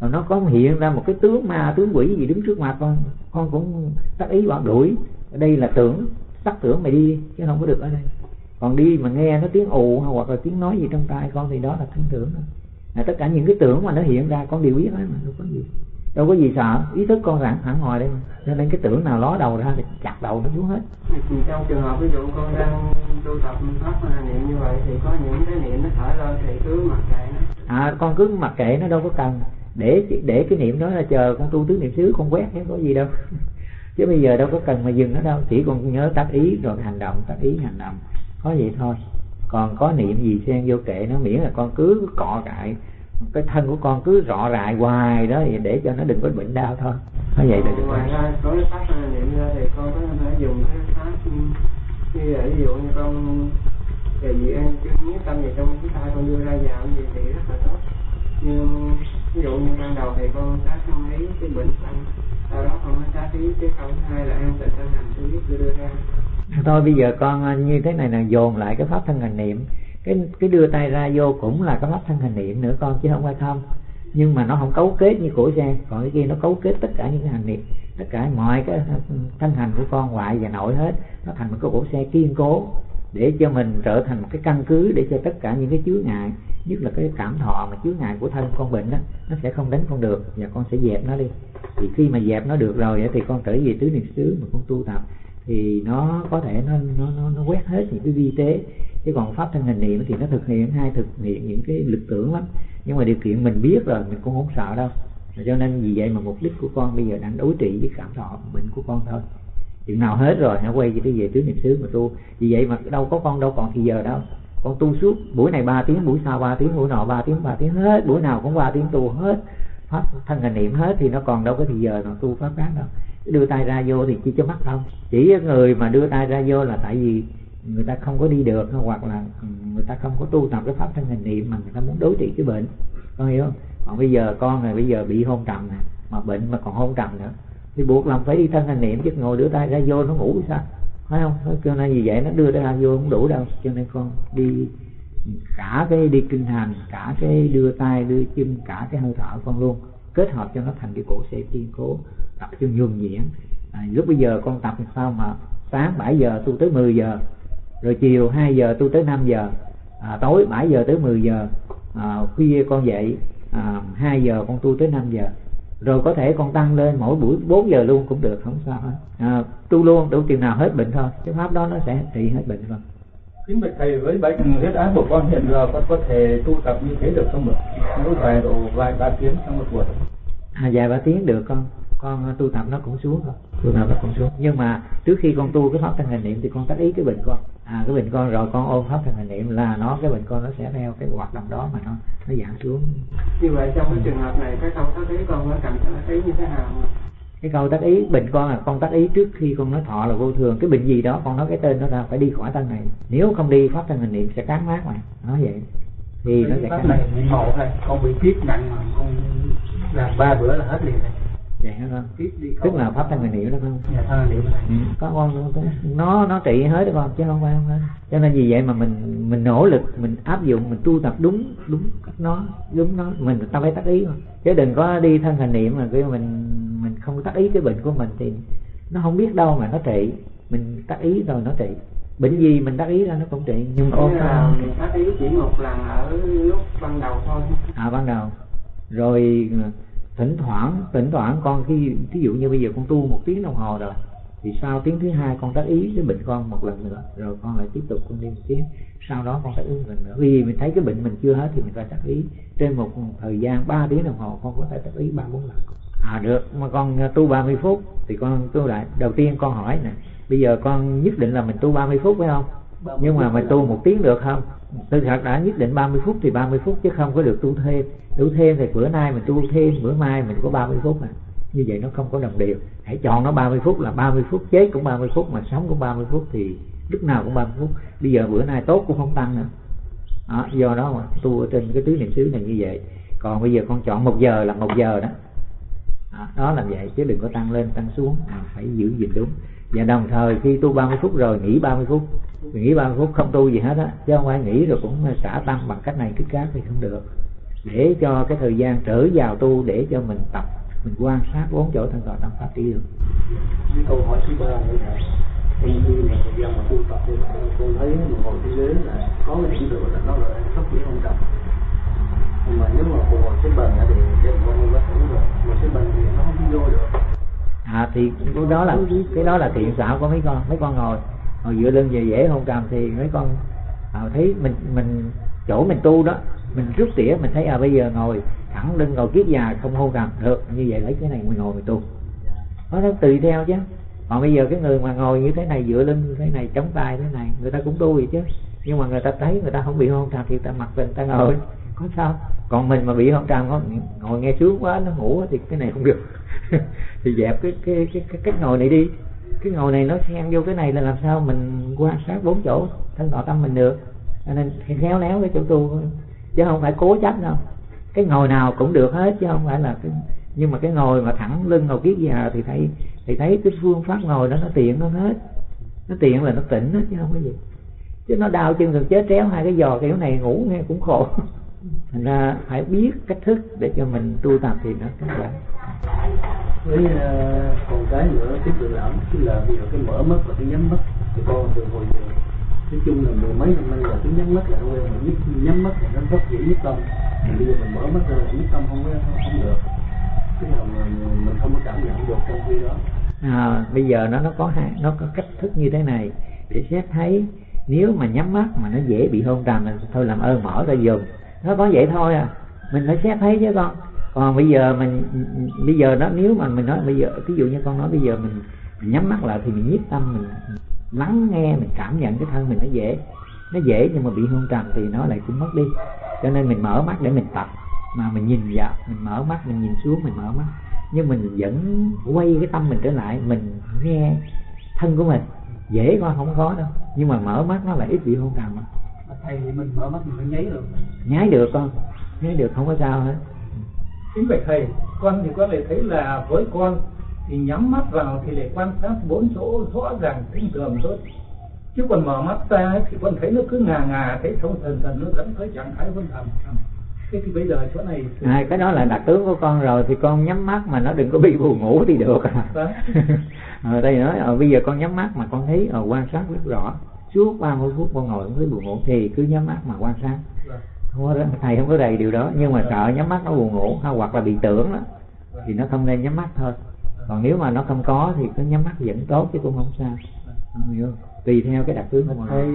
Mà nó có hiện ra một cái tướng ma tướng quỷ gì đứng trước mặt con. Con cũng tác ý bảo đuổi. Đây là tưởng tắt tưởng mày đi chứ không có được ở đây. Còn đi mà nghe nó tiếng ù hoặc là tiếng nói gì trong tai con thì đó là thân tưởng là tất cả những cái tưởng mà nó hiện ra con đều biết hết mà đâu có gì. Đâu có gì sợ ý thức con sẵn hẳn ngoài đây mà. Cho nên cái tưởng nào ló đầu ra thì chặt đầu nó xuống hết. Trong trường hợp ví dụ con đang tu tập pháp niệm như vậy thì có những cái niệm nó thở lên thì cứ mặc kệ nó. À con cứ mặc kệ nó đâu có cần. Để để cái niệm đó là chờ con tu tứ niệm xứ con quét chứ có gì đâu. Chứ bây giờ đâu có cần mà dừng nó đâu chỉ còn nhớ tác ý rồi hành động tác ý hành động. Có vậy thôi còn có niệm gì xen vô kệ nó, miễn là con cứ cọ cại cái thân của con cứ rọ rại hoài đó, thì để cho nó đừng có bệnh đau thôi. Nó vậy là được ngoài ra có cái pháp niệm ra thì con có thể dùng cái pháp như vậy. Ví dụ như con về gì ăn nhất tâm về trong cái tay con đưa ra vào gì thì rất là tốt. Nhưng ví dụ như ban đầu thì con sát không ý cái bệnh tâm sau đó con mới sát ý cái không hai là ăn tịnh thân hành thứ biết đưa ra thôi bây giờ con à, như thế này là dồn lại cái pháp thân hành niệm. Cái cái đưa tay ra vô cũng là cái pháp thân hành niệm nữa con, chứ không phải không. Nhưng mà nó không cấu kết như của xe còn cái kia nó cấu kết tất cả những cái hành niệm. Tất cả mọi cái à, thân hành của con ngoại và nội hết. Nó thành một cái cổ xe kiên cố để cho mình trở thành một cái căn cứ để cho tất cả những cái chướng ngại, nhất là cái cảm thọ mà chướng ngại của thân con bệnh đó, nó sẽ không đánh con được và con sẽ dẹp nó đi. Thì khi mà dẹp nó được rồi thì con trở về tứ niệm xứ mà con tu tập thì nó có thể nó nó nó, nó quét hết những cái vi tế. Chứ còn pháp thân hành niệm thì nó thực hiện hai thực hiện những cái lực tưởng lắm. Nhưng mà điều kiện mình biết rồi mình cũng không sợ đâu. Cho nên vì vậy mà mục đích của con bây giờ đang đối trị với cảm thọ bệnh của con thôi. Chừng nào hết rồi hãy quay về về tứ niệm xứ mà tu. Vì vậy mà đâu có con đâu còn thì giờ đâu. Con tu suốt buổi này ba tiếng buổi sau ba tiếng buổi nọ ba tiếng ba tiếng hết. Buổi nào cũng ba tiếng tu hết. Pháp thân hành niệm hết thì nó còn đâu có thì giờ nào tu pháp khác đâu đưa tay ra vô thì chỉ cho mắt không? Chỉ người mà đưa tay ra vô là tại vì người ta không có đi được, hoặc là ừ, người ta không có tu tập cái pháp thân hình niệm mà người ta muốn đối trị cái bệnh. Con hiểu không? Còn bây giờ con này bây giờ bị hôn trầm nè, mà bệnh mà còn hôn trầm nữa, thì buộc lòng phải đi thân hành niệm, chứ ngồi đưa tay ra vô nó ngủ sao? Phải không? Cho nên vì vậy nó đưa ra vô không đủ đâu, cho nên con đi cả cái đi kinh hành, cả cái đưa tay, đưa chân, cả cái hơi thở con luôn kết hợp cho nó thành cái cổ xe kiên cố tập cho nhuần nhuyễn. À, lúc bây giờ con tập làm sao mà sáng 7 giờ tu tới 10 giờ rồi chiều 2 giờ tu tới 5 giờ à, tối 7 giờ tới 10 giờ à, khuya con dậy à, 2 giờ con tu tới 5 giờ. Rồi có thể con tăng lên mỗi buổi 4 giờ luôn cũng được không sao hết. À, tu luôn đủ chừng nào hết bệnh thôi cái pháp đó nó sẽ trị hết bệnh thôi kính bạch thầy với bệnh huyết áp của con hiện giờ con có thể tu tập như thế được không được mỗi vài độ vài ba tiếng trong một buổi. À vài ba tiếng được con. Con tu tập nó cũng xuống thôi. Tu tập nó cũng xuống. Nhưng mà trước khi con tu cái pháp thân hành niệm thì con tác ý cái bệnh con. À cái bệnh con rồi con ôm pháp thân hành niệm là nó cái bệnh con nó sẽ theo cái hoạt động đó mà nó nó giảm xuống. Như vậy trong cái trường hợp này cái câu tác ý con nó tác ý như thế nào cái câu tác ý bệnh con là con tác ý trước khi con nói thọ là vô thường. Cái bệnh gì đó con nói cái tên nó ra phải đi khỏi thân này. Nếu không đi pháp thân hành niệm sẽ cán mát mày nói vậy. Thì nó sẽ pháp này bị màu thôi. Con bị tiết nặng mà con làm ba bữa là hết liền này vậy hả con? Tức là pháp thân niệm đó không? Dạ ừ. có con nó nó trị hết đó con chứ không phải không hết. Cho nên vì vậy mà mình mình nỗ lực mình áp dụng mình tu tập đúng đúng cách nó đúng nó. Mình ta phải tác ý mà. Chứ đừng có đi thân hành niệm mà mình mình không tác ý cái bệnh của mình thì nó không biết đâu mà nó trị. Mình tác ý rồi nó trị. Bệnh gì mình tác ý ra nó cũng trị. Nhưng con là mình tác ý chỉ một lần ở lúc ban đầu thôi. À ban đầu. Rồi thỉnh thoảng thỉnh thoảng con khi ví dụ như bây giờ con tu một tiếng đồng hồ rồi thì sau tiếng thứ hai con tác ý cái bệnh con một lần nữa rồi con lại tiếp tục con đi một tiếng. Sau đó con tác ý một lần nữa. Vì mình thấy cái bệnh mình chưa hết thì mình phải tác ý. Trên một thời gian 3 tiếng đồng hồ con có thể tác ý ba bốn lần à được mà con tu 30 phút thì con tu lại đầu tiên con hỏi nè bây giờ con nhất định là mình tu 30 phút phải không nhưng mà mình tu một tiếng được không tôi thật đã nhất định 30 phút thì 30 phút chứ không có được tu thêm tu thêm thì bữa nay mình tu thêm bữa mai mình có 30 phút à như vậy nó không có đồng đều hãy chọn nó 30 phút là 30 phút chết cũng 30 phút mà sống cũng 30 phút thì lúc nào cũng 30 phút bây giờ bữa nay tốt cũng không tăng nữa đó, do đó mà tu ở trên cái tứ niệm xứ này như vậy còn bây giờ con chọn một giờ là một giờ đó đó, đó là vậy chứ đừng có tăng lên tăng xuống. À, phải giữ gìn đúng. Và đồng thời khi tu 30 phút rồi nghỉ 30 phút. Nghỉ 30 phút không tu gì hết á chứ không phải nghỉ rồi cũng xả tăng bằng cách này cách khác thì không được. Để cho cái thời gian trở vào tu để cho mình tập mình quan sát bốn chỗ thân tọa tâm pháp đi được. Câu hỏi thứ ba nữa là khi là thời gian mà tu tập thì con thấy mình ngồi trên ghế là có cái điểm tựa là nó là sắp dễ không tập nhưng mà nếu mà phục hồi cái bệnh thì cái con có thể rồi mà cái bệnh thì nó không vô được. À thì cái đó là cái đó là thiện xảo của mấy con mấy con ngồi. Ngồi dựa lưng về dễ không trầm thì mấy con à, thấy mình mình chỗ mình tu đó mình rút tỉa mình thấy à bây giờ ngồi thẳng lưng ngồi kiết già không hôn trầm được như vậy lấy cái này mình ngồi mình tu. Nó nó tùy theo chứ. Còn bây giờ cái người mà ngồi như thế này dựa lưng như thế này chống tay thế này người ta cũng tu vậy chứ. Nhưng mà người ta thấy người ta không bị hôn trầm thì người ta mặc mình người ta ngồi. Có sao? Còn mình mà bị hôn trầm ngồi nghe sướng quá, nó ngủ thì cái này không được. Thì dẹp cái cái cái cái cách ngồi này đi. Cái ngồi này nó xen vô cái này là làm sao mình quan sát bốn chỗ thân tọa tâm mình được. Nên khéo léo cái chỗ tu. Chứ không phải cố chấp đâu. Cái ngồi nào cũng được hết, chứ không phải là cái, nhưng mà cái ngồi mà thẳng lưng ngồi kiết già thì thấy thì thấy cái phương pháp ngồi đó nó tiện nó hết. Nó tiện là nó tỉnh hết chứ không có gì. Chứ nó đau chân rồi chết tréo hai cái giò kiểu này ngủ nghe cũng khổ. thành ra phải biết cách thức để cho mình tu tập thì nó rất là với uh, còn cái nữa cái tự lãm tức là bây giờ cái mở mắt và cái nhắm mắt thì con từ hồi giờ nói chung là mười mấy năm nay là cái nhắm mắt là quen mà nhất nhắm mắt là nó rất dễ nhất tâm. Thì bây giờ mình mở mắt ra là nhất tâm không có không được. Cái nào mà mình không có cảm nhận được trong khi đó. À, bây giờ nó nó có hai nó có cách thức như thế này. Để xét thấy nếu mà nhắm mắt mà nó dễ bị hôn trầm thì thôi làm ơn mở ra dùng nó có vậy thôi à. Mình phải xét thấy chứ con. Còn bây giờ mình bây giờ đó nếu mà mình nói bây giờ ví dụ như con nói bây giờ mình, mình nhắm mắt lại thì mình nhiếp tâm mình lắng nghe mình cảm nhận cái thân mình nó dễ. Nó dễ nhưng mà bị hôn trầm thì nó lại cũng mất đi. Cho nên mình mở mắt để mình tập. Mà mình nhìn vào mình mở mắt mình nhìn xuống mình mở mắt. Nhưng mình vẫn quay cái tâm mình trở lại mình nghe thân của mình. Dễ con không khó đâu. Nhưng mà mở mắt nó lại ít bị hôn trầm thầy mình mở mắt mình nháy được. Nháy được con. Nháy được không có sao hết. Kính bạch thầy con thì có thể thấy là với con thì nhắm mắt vào thì để quan sát bốn chỗ rõ ràng tinh tường thôi. Chứ còn mở mắt ra thì con thấy nó cứ ngà ngà thấy thông thần thần nó dẫn tới trạng thái vân thầm thế thì bây giờ chỗ này thì... à, cái đó là đặc tướng của con rồi thì con nhắm mắt mà nó đừng có bị buồn ngủ thì được. À ở đây nói ở bây giờ con nhắm mắt mà con thấy ở quan sát rất rõ suốt 30 phút con ngồi thấy buồn ngủ thì cứ nhắm mắt mà quan sát. Không có thầy không có đầy điều đó nhưng mà sợ nhắm mắt nó buồn ngủ hay hoặc là bị tưởng đó thì nó không nên nhắm mắt thôi. Còn nếu mà nó không có thì cứ nhắm mắt vẫn tốt chứ cũng không sao. Không hiểu tùy theo cái đặc tướng của thầy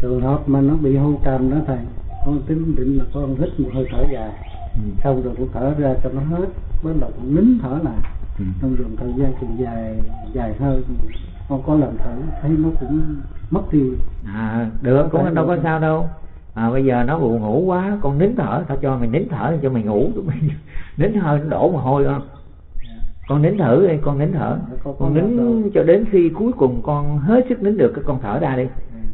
trường hợp mà nó bị hôn trầm đó thầy con tính định là con hít một hơi thở dài. Ừ. xong rồi con thở ra cho nó hết bắt đầu con nín thở lại. Ừ. trong vòng thời gian chừng dài dài hơi con có lần thử thấy nó cũng mất đi à được cũng đâu có sao đâu. À, bây giờ nó buồn ngủ quá con nín thở tao cho mày nín thở cho mày ngủ nín hơi nó đổ mồ hôi không? Con nín thử đi con nín thở. Con nín cho đến khi cuối cùng con hết sức nín được cái con thở ra đi.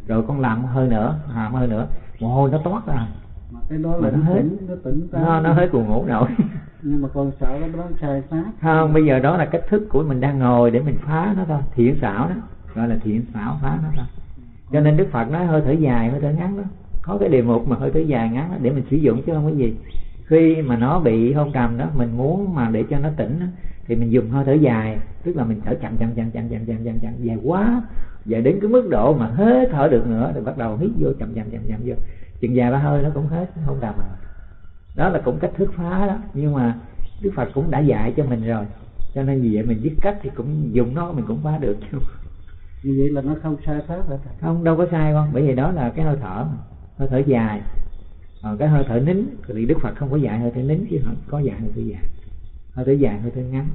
Rồi con làm hơi nữa làm hơi nữa. Mồ hôi nó toát ra cái đó là Mà nó nó hết. tỉnh nó tỉnh ra nó nó hết buồn ngủ nổi nhưng mà còn sợ cái đó sai pháp. Không bây giờ đó là cách thức của mình đang ngồi để mình phá nó thôi. Thiện xảo đó gọi là thiện xảo phá nó thôi. Cho nên đức phật nói hơi thở dài hơi thở ngắn đó. Có cái đề mục mà hơi thở dài ngắn đó, để mình sử dụng chứ không có gì khi mà nó bị hôn trầm đó mình muốn mà để cho nó tỉnh đó, thì mình dùng hơi thở dài tức là mình thở chậm chậm chậm chậm chậm chậm chậm, chậm dài quá dài đến cái mức độ mà hết thở được nữa thì bắt đầu hít vô chậm chậm chậm chậm vô. Chừng dài ba hơi nó cũng hết nó không đầm rồi. Đó là cũng cách thức phá đó nhưng mà đức phật cũng đã dạy cho mình rồi. Cho nên vì vậy mình biết cách thì cũng dùng nó mình cũng phá được. Chứ như vậy là nó không sai pháp hả không đâu có sai con bởi vì đó là cái hơi thở hơi thở dài còn cái hơi thở nín thì đức phật không có dạy hơi thở nín chứ không có dạy hơi thở dài. Hơi thở dài hơi thở ngắn.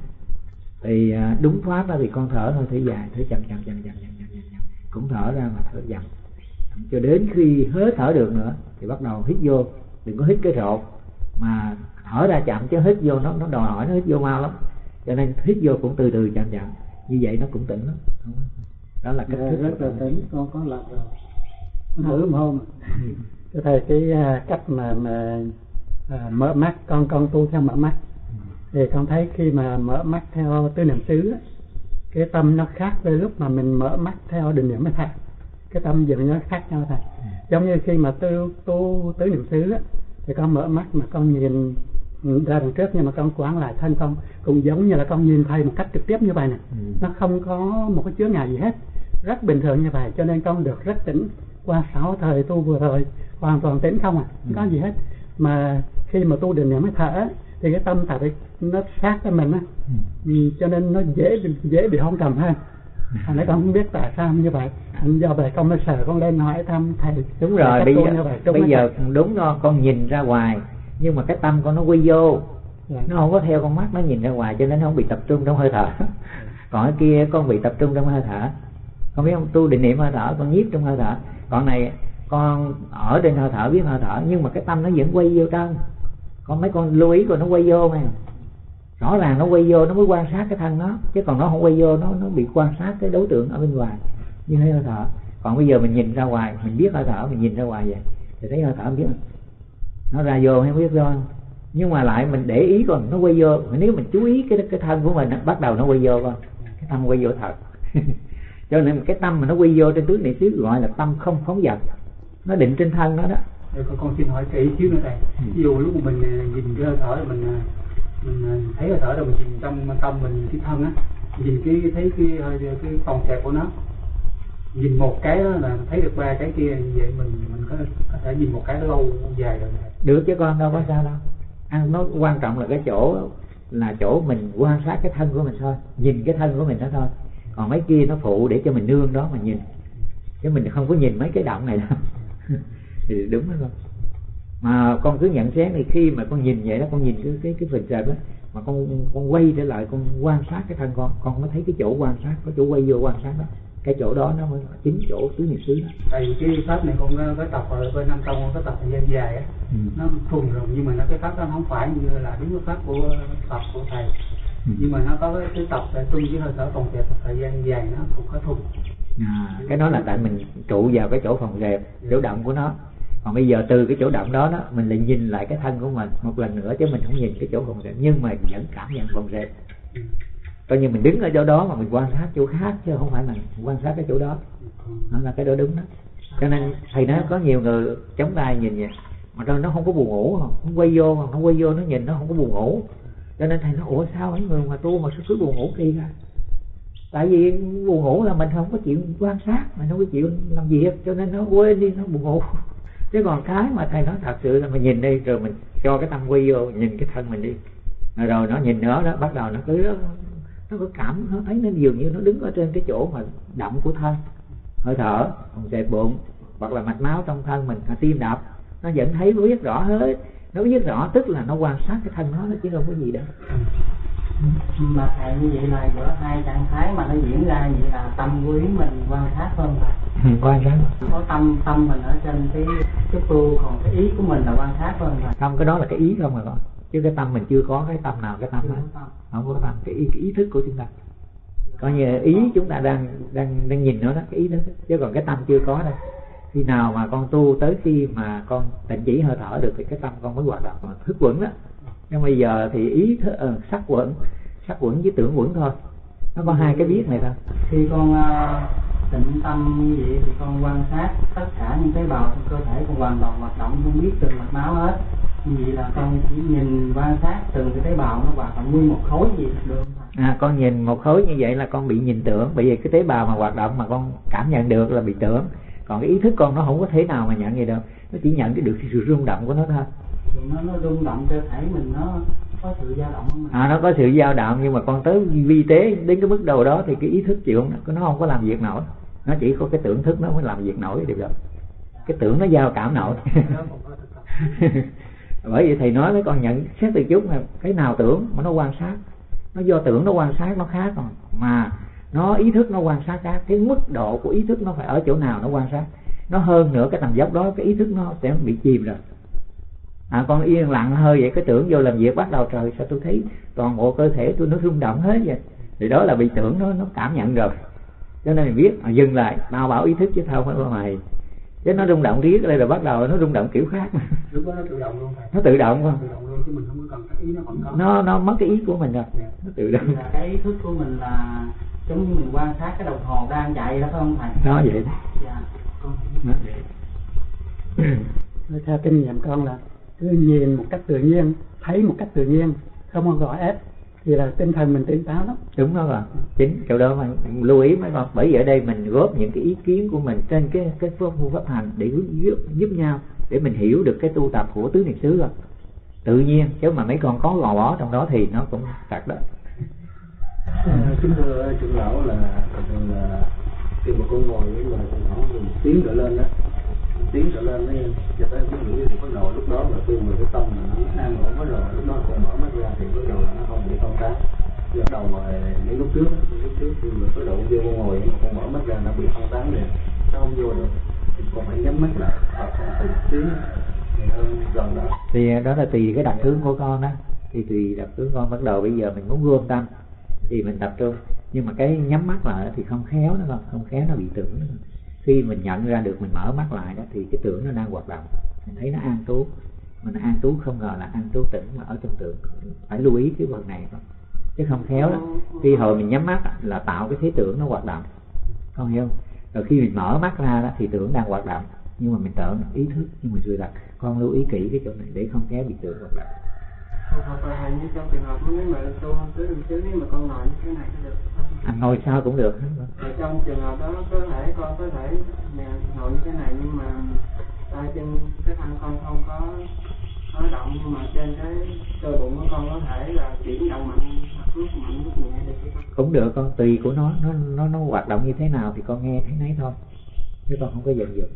Thì à, đúng pháp đó thì con thở hơi thở dài thở chậm chậm chậm chậm chậm chậm chậm, chậm. cũng thở ra mà thở chậm cho đến khi hết thở được nữa thì bắt đầu hít vô. Đừng có hít cái rột mà thở ra chậm chứ hít vô nó nó đòi hỏi nó hít vô mau lắm. Cho nên hít vô cũng từ từ chậm chậm. Như vậy nó cũng tỉnh lắm. Đó là cách Dạ, thức rất là tỉnh. con có làm rồi. Con thử một hôm thưa thầy cái à, cách mà mà à, mở mắt con con tu theo mở mắt. Thì con thấy khi mà mở mắt theo tứ niệm xứ cái tâm nó khác với lúc mà mình mở mắt theo định niệm mới thầy cái tâm dường nó khác nhau thầy giống như khi mà tu tu tứ niệm xứ thì con mở mắt mà con nhìn ra đằng trước nhưng mà con quán lại thân con cũng giống như là con nhìn thầy một cách trực tiếp như vậy nè. Ừ. nó không có một cái chướng ngại gì hết. Rất bình thường như vậy cho nên con được rất tỉnh qua sáu thời tu vừa rồi hoàn toàn tỉnh không à? Không có gì hết. Mà khi mà tu định niệm mới thở thì cái tâm tại nó sát với mình á. Ừ, cho nên nó dễ dễ bị hôn trầm hơn. Thành ra con không biết tại sao như vậy. Do vậy con mới sợ con lên hỏi thăm thầy đúng rồi cách bây giờ vậy, đúng bây giờ thầy? đúng đó con nhìn ra ngoài nhưng mà cái tâm con nó quy vô. Dạ. nó không có theo con mắt nó nhìn ra ngoài cho nên nó không bị tập trung trong hơi thở. Còn cái kia con bị tập trung trong hơi thở. Con biết không? Tu định niệm hơi thở con nhiếp trong hơi thở còn này, con ở trên hơi thở, biết hơi thở, nhưng mà cái tâm nó vẫn quay vô trong. Con mấy con lưu ý rồi nó quay vô mà. Rõ ràng nó quay vô, nó mới quan sát cái thân nó, chứ còn nó không quay vô, nó nó bị quan sát cái đối tượng ở bên ngoài. Như hơi thở. Còn bây giờ mình nhìn ra ngoài, mình biết hơi thở, mình nhìn ra ngoài vậy. Thì thấy hơi thở mình biết. Nó ra vô hay không biết vô nhưng mà lại mình để ý còn nó quay vô. Nếu mình chú ý cái cái thân của mình bắt đầu nó quay vô con cái tâm quay vô thật. cho nên cái tâm mà nó quay vô trên tứ niệm xứ gọi là tâm không phóng dật. Nó định trên thân nó đó. Con, con xin hỏi kỹ xíu nữa thầy. Ừ. ví dụ lúc mình ờ, nhìn cái hơi thở mình ờ, mình ờ, thấy hơi thở rồi mình nhìn trong tâm mình nhìn cái thân á nhìn cái thấy cái hơi cái phòng xẹp của nó nhìn một cái đó là thấy được ba cái kia như vậy mình mình có, có thể nhìn một cái lâu dài rồi được chứ con đâu có sao đâu. Ăn nó quan trọng là cái chỗ là chỗ mình quan sát cái thân của mình thôi nhìn cái thân của mình đó thôi còn mấy kia nó phụ để cho mình nương đó mà nhìn. Chứ mình không có nhìn mấy cái động này đâu. Thì đúng đó con. Mà con cứ nhận xét thì khi mà con nhìn vậy đó con nhìn cái cái cái phần sệt đó mà con con quay trở lại con quan sát cái thân con con mới thấy cái chỗ quan sát có chỗ quay vô quan sát đó. Cái chỗ đó nó mới chính chỗ tứ niệm xứ đó. Tại vì cái pháp này con có, tập ở bên năm tông con có tập thời gian dài á. Ừ. nó thuần rồi nhưng mà nó cái pháp đó nó không phải như là đúng cái pháp của tập của thầy nhưng mà nó có cái, cái tập để tung với hơi thở phòng dẹp một thời gian dài nó cũng có thùng. À, cái đó là tại mình trụ vào cái chỗ phòng dẹp chỗ động của nó. Còn bây giờ từ cái chỗ động đó đó mình lại nhìn lại cái thân của mình một lần nữa chứ mình không nhìn cái chỗ phòng dẹp nhưng mà vẫn cảm nhận phòng dẹp coi như mình đứng ở chỗ đó mà mình quan sát chỗ khác chứ không phải mình quan sát cái chỗ đó. Nó là cái đó đúng đó. Cho nên thầy nói có nhiều người chống tay nhìn vậy. Mà nó không có buồn ngủ không quay vô không quay vô nó nhìn nó không có buồn ngủ cho nên thầy nói ủa sao mấy người mà tu mà sao cứ buồn ngủ kỳ ra tại vì buồn ngủ là mình không có chịu quan sát mình không có chịu làm việc cho nên nó quên đi nó buồn ngủ. Chứ còn cái mà thầy nói thật sự là mình nhìn đi rồi mình cho cái tâm quy vô nhìn cái thân mình đi. Rồi, nó nhìn nữa đó bắt đầu nó cứ nó có cảm nó thấy nó dường như nó đứng ở trên cái chỗ mà động của thân. Hơi thở còn dẹp bụng hoặc là mạch máu trong thân mình tim đập. Nó vẫn thấy biết rõ hết nó biết rõ tức là nó quan sát cái thân nó nó chứ không có gì đâu. Mà thầy như vậy là giữa hai trạng thái mà nó diễn ra vậy là tâm quý mình quan sát hơn thầy quan sát. Có tâm tâm mình ở trên cái cái tu còn cái ý của mình là quan sát hơn thầy không cái đó là cái ý không mà con chứ cái tâm mình chưa có cái tâm nào cái tâm đó. Không có tâm cái ý, cái ý thức của chúng ta. Coi như ý chúng ta đang đang đang nhìn nó đó cái ý đó. Chứ còn cái tâm chưa có đâu khi nào mà con tu tới khi mà con tịnh chỉ hơi thở được thì cái tâm con mới hoạt động. Mà thức quẩn đó nhưng bây giờ thì ý thức, uh, sắc quẩn sắc quẩn với tưởng quẩn thôi. Nó có hai cái biết này thôi. Khi con uh, tịnh tâm như vậy thì con quan sát tất cả những tế bào trong cơ thể con hoàn toàn hoạt động không biết từng mạch máu hết. Như vậy là con chỉ nhìn quan sát từng cái tế bào nó hoạt động nguyên một khối gì được. À con nhìn một khối như vậy là con bị nhìn tưởng. Bởi vì cái tế bào mà hoạt động mà con cảm nhận được là bị tưởng còn cái ý thức con nó không có thế nào mà nhận gì đâu. Nó chỉ nhận cái được sự rung động của nó thôi. Nó nó rung động cơ thể mình nó có sự dao động không à nó có sự dao động nhưng mà con tới vi tế đến cái mức đầu đó thì cái ý thức chịu nó không có làm việc nổi. Nó chỉ có cái tưởng thức nó mới làm việc nổi được rồi cái tưởng nó giao cảm nổi. Bởi vậy thầy nói với con nhận xét từ chút là cái nào tưởng mà nó quan sát. Nó do tưởng nó quan sát nó khác rồi. Mà nó ý thức nó quan sát cái, cái mức độ của ý thức nó phải ở chỗ nào nó quan sát. Nó hơn nữa cái tầng dốc đó cái ý thức nó sẽ bị chìm rồi. À con yên lặng hơi vậy cái tưởng vô làm việc bắt đầu trời sao tôi thấy toàn bộ cơ thể tôi nó rung động hết vậy? Thì đó là bị tưởng nó nó cảm nhận rồi. Cho nên mình biết à, dừng lại tao bảo ý thức chứ không phải mày chứ nó rung động riết đây là bắt đầu nó rung động kiểu khác. Lúc đó nó tự động luôn thầy nó tự động không? Tự động luôn chứ mình không có cần cái ý nó vẫn có. Nó nó mất cái ý của mình rồi. Nó tự động. Là cái ý thức của mình là giống như mình quan sát cái đồng hồ đang chạy đó phải không thầy? Nó vậy dạ con nó vậy. theo kinh nghiệm con là cứ nhìn một cách tự nhiên thấy một cách tự nhiên không có gõ ép thì là tinh thần mình tỉnh táo lắm. Đúng đó rồi chính chỗ đó mà lưu ý mấy con. Bởi vì ở đây mình góp những cái ý kiến của mình trên cái cái phương pháp hành để giúp, giúp nhau để mình hiểu được cái tu tập của tứ niệm xứ rồi. Tự nhiên chứ mà mấy con có gò bó trong đó thì nó cũng thật đó. À, kính thưa trưởng lão là là khi mà con ngồi với là khoảng một tiếng trở lên đó tiếng trở lên ấy, cho tới cái mũi thì bắt đầu lúc đó là tôi người cái tâm mà nó an ổn bắt đầu lúc đó còn mở mắt ra thì bắt đầu là nó không bị không tác bắt đầu mà những lúc trước lúc trước khi mà bắt đầu vô ngồi mà con mở mắt ra nó bị không tán liền nó không vô được. Thì còn phải nhắm mắt lại hoặc là từ tiếng thì đó. Là tùy cái đặc tướng của con đó thì tùy đặc tướng con, bắt đầu bây giờ mình muốn gom tâm thì mình tập trung. Nhưng mà cái nhắm mắt lại thì không khéo nó không không khéo nó bị tưởng nữa khi mình nhận ra được mình mở mắt lại đó thì cái tưởng nó đang hoạt động. Mình thấy nó an trú mình an trú không ngờ là an trú tỉnh mà ở trong tưởng. Phải lưu ý cái phần này thôi chứ không khéo đó. Khi hồi mình nhắm mắt là tạo cái thế tưởng nó hoạt động. Không hiểu. Không rồi khi mình mở mắt ra đó thì tưởng đang hoạt động. Nhưng mà mình tưởng ý thức nhưng mà chưa đặt. Con lưu ý kỹ cái chỗ này để không khéo bị tưởng hoạt động. Hoặc là như trong trường hợp nếu mà tu không tứ niệm xứ nếu mà con ngồi như thế này có được. Anh ngồi sao cũng được. Trong trường hợp đó có con có thể ngồi như thế này nhưng mà tay chân cái thân con không có có động nhưng mà trên cái cơ bụng của con có thể là chuyển động mạnh lúc mạnh lúc nhẹ được cũng được con tùy của nó nó nó nó hoạt động như thế nào thì con nghe thấy nấy thôi chứ con không có dần dần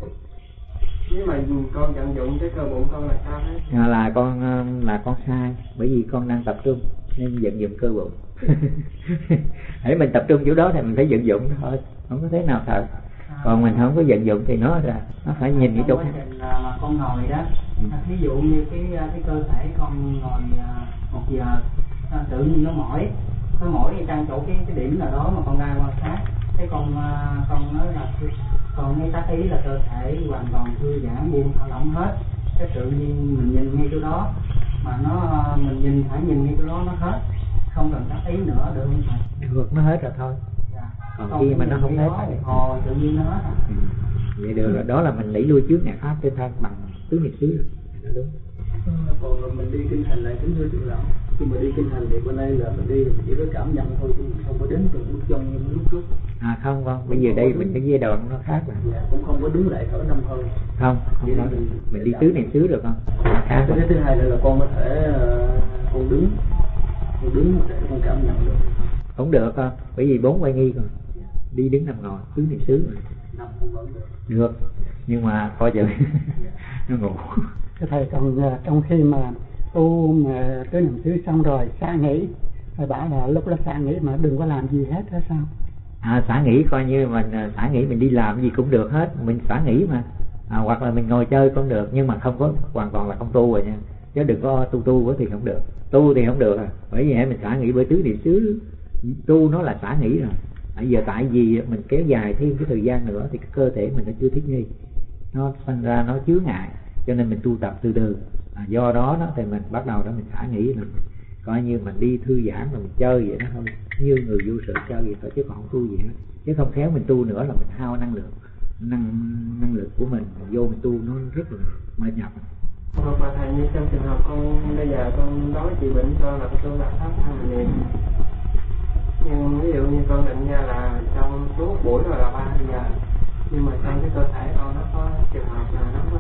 nếu mà con vận dụng cái cơ bụng con là sao hết? À, là con ờ, là con sai bởi vì con đang tập trung nên vận dụng cơ bụng. Hãy mình tập trung chỗ đó thì mình phải vận dụng thôi không có thế nào thật còn mình không có vận dụng thì nó là nó phải nhìn cái chỗ Trong khác à, mà con ngồi đó ví dụ như cái à, cái cơ thể con ngồi à, một giờ à, tự nhiên nó mỏi nó mỏi đi trang chỗ cái cái điểm nào đó mà con đang quan sát cái con con nói là con nghe tác ý là cơ thể hoàn toàn thư giãn buông thả lỏng hết. Cái tự nhiên mình nhìn ngay chỗ đó mà nó mình nhìn phải nhìn ngay chỗ đó nó hết. Không cần tác ý nữa được không thầy? Được nó hết rồi thôi còn khi mà nó không hết thì hồi tự nhiên nó hết à. ừ. vậy được rồi đó là mình đẩy lui trước nhạc pháp trên thân bằng tứ niệm xứ. Nó đúng. Còn mình đi kinh hành là kính thưa trưởng lão. Khi mà đi kinh hành thì bên đây là mình đi mình chỉ có cảm nhận thôi chứ mình không có đến từng bước chân như lúc trước. À không không. Bây giờ đây mình cái giai đoạn nó khác rồi. Dạ, cũng không có đứng lại thở năm hơi không không nói được. mình đi tứ niệm xứ được không? Khác cái thứ hai nữa là con có thể uh, con đứng. Con đứng để con cảm nhận được. Không được con bởi vì bốn quay nghi rồi đi đứng nằm ngồi tứ niệm xứ. Được nhưng mà coi chừng nó ngủ. Cái thầy còn à, trong khi mà tu mà tới niệm xứ xong rồi xả nghỉ thầy bảo là lúc đó xả nghỉ mà đừng có làm gì hết hết sao? À xả nghỉ coi như mình à, xả nghỉ mình đi làm gì cũng được hết. Mình xả nghỉ mà. À, hoặc là mình ngồi chơi cũng được nhưng mà không có hoàn toàn là không tu rồi nha. Chứ đừng có tu tu quá thì không được. Tu thì không được à. Bởi vì mình xả nghỉ bởi tứ niệm xứ. Tu nó là xả nghỉ rồi bây giờ tại vì mình kéo dài thêm cái thời gian nữa thì cái cơ thể mình nó chưa thích nghi. Nó sinh ra nó chứa ngại cho nên mình tu tập từ từ. À, do đó đó thì mình bắt đầu đó mình thả nghĩ là coi như mình đi thư giãn rồi mình chơi vậy đó thôi. Như người vô sự chơi vậy thôi chứ còn không tu gì hết. Chứ không khéo mình tu nữa là mình hao năng lượng năng năng lực của mình vô mình tu nó rất là mệt nhọc. Hoặc bà thầy như trong trường hợp con bây giờ con nói trị bệnh cho là con là pháp tham niệm nhưng ví dụ như con định ra là trong suốt buổi rồi là ba giờ nhưng mà trong cái cơ thể con nó có trường hợp là nó có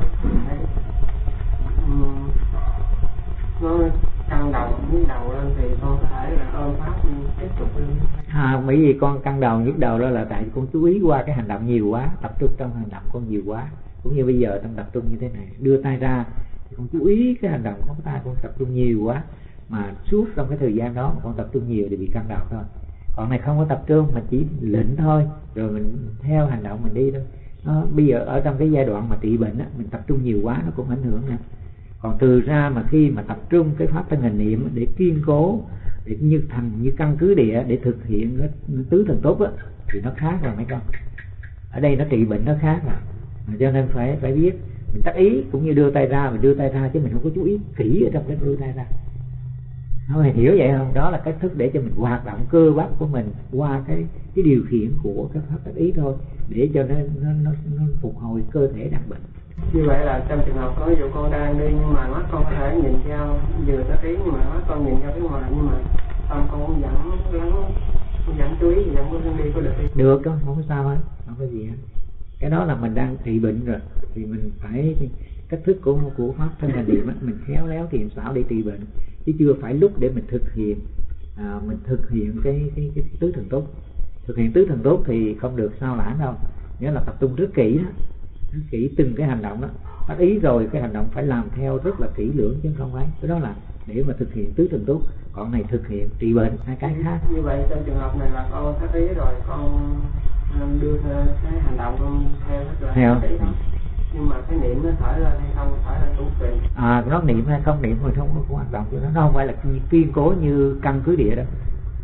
thấy um, nó căng đầu nhức đầu lên thì con có thể là ôm pháp tiếp tục lên. À, bởi vì con căng đầu nhức đầu đó là tại con chú ý qua cái hành động nhiều quá tập trung trong hành động con nhiều quá. Cũng như bây giờ trong tập trung như thế này đưa tay ra thì con chú ý cái hành động của tay con tập trung nhiều quá. Mà suốt trong cái thời gian đó mà con tập trung nhiều thì bị căng đầu thôi còn này không có tập trung mà chỉ lĩnh thôi. Rồi mình theo hành động mình đi thôi. Nó, bây giờ ở trong cái giai đoạn mà trị bệnh á, mình tập trung nhiều quá nó cũng ảnh hưởng nè. Còn từ ra mà khi mà tập trung cái pháp thân hình niệm để kiên cố để như thành như căn cứ địa để thực hiện cái tứ thần tốt á thì nó khác rồi mấy con. Ở đây nó trị bệnh nó khác mà. cho nên phải phải biết. Mình tác ý cũng như đưa tay ra mình đưa tay ra chứ mình không có chú ý kỹ ở trong cái đưa tay ra phải hiểu vậy không? Đó là cách thức để cho mình hoạt động cơ bắp của mình qua cái cái điều khiển của cái pháp tác ý thôi để cho nó nó nó, nó phục hồi cơ thể đặc bệnh. Như vậy là trong trường hợp có ví dụ con đang đi nhưng mà mắt con có thể nhìn theo vừa tới tiếng nhưng mà mắt con nhìn theo phía ngoài nhưng mà tâm con cũng vẫn lắng vẫn chú ý vẫn có đi có được đi được đó không có sao hết không có gì hết. Cái đó là mình đang trị bệnh rồi thì mình phải cách thức của của pháp thân là niệm mình khéo léo thiện xảo để trị bệnh chứ chưa phải lúc để mình thực hiện à, mình thực hiện cái, cái cái tứ thần tốt. Thực hiện tứ thần tốt thì không được sao lãng đâu. Nghĩa là tập trung rất kỹ đó rất kỹ từng cái hành động đó. Bắt ý rồi cái hành động phải làm theo rất là kỹ lưỡng chứ không phải. Cái đó là để mà thực hiện tứ thần tốt còn này thực hiện trị bệnh hai cái khác. như vậy trong trường hợp này là con thất ý rồi con um, đưa theo cái hành động con theo rất là Theo. Nhưng mà cái niệm nó thở lên hay không? Thở lên cũng tùy. À nó niệm hay không niệm thì không có hoạt động cho nó nó không phải là kiên cố như căn cứ địa đâu.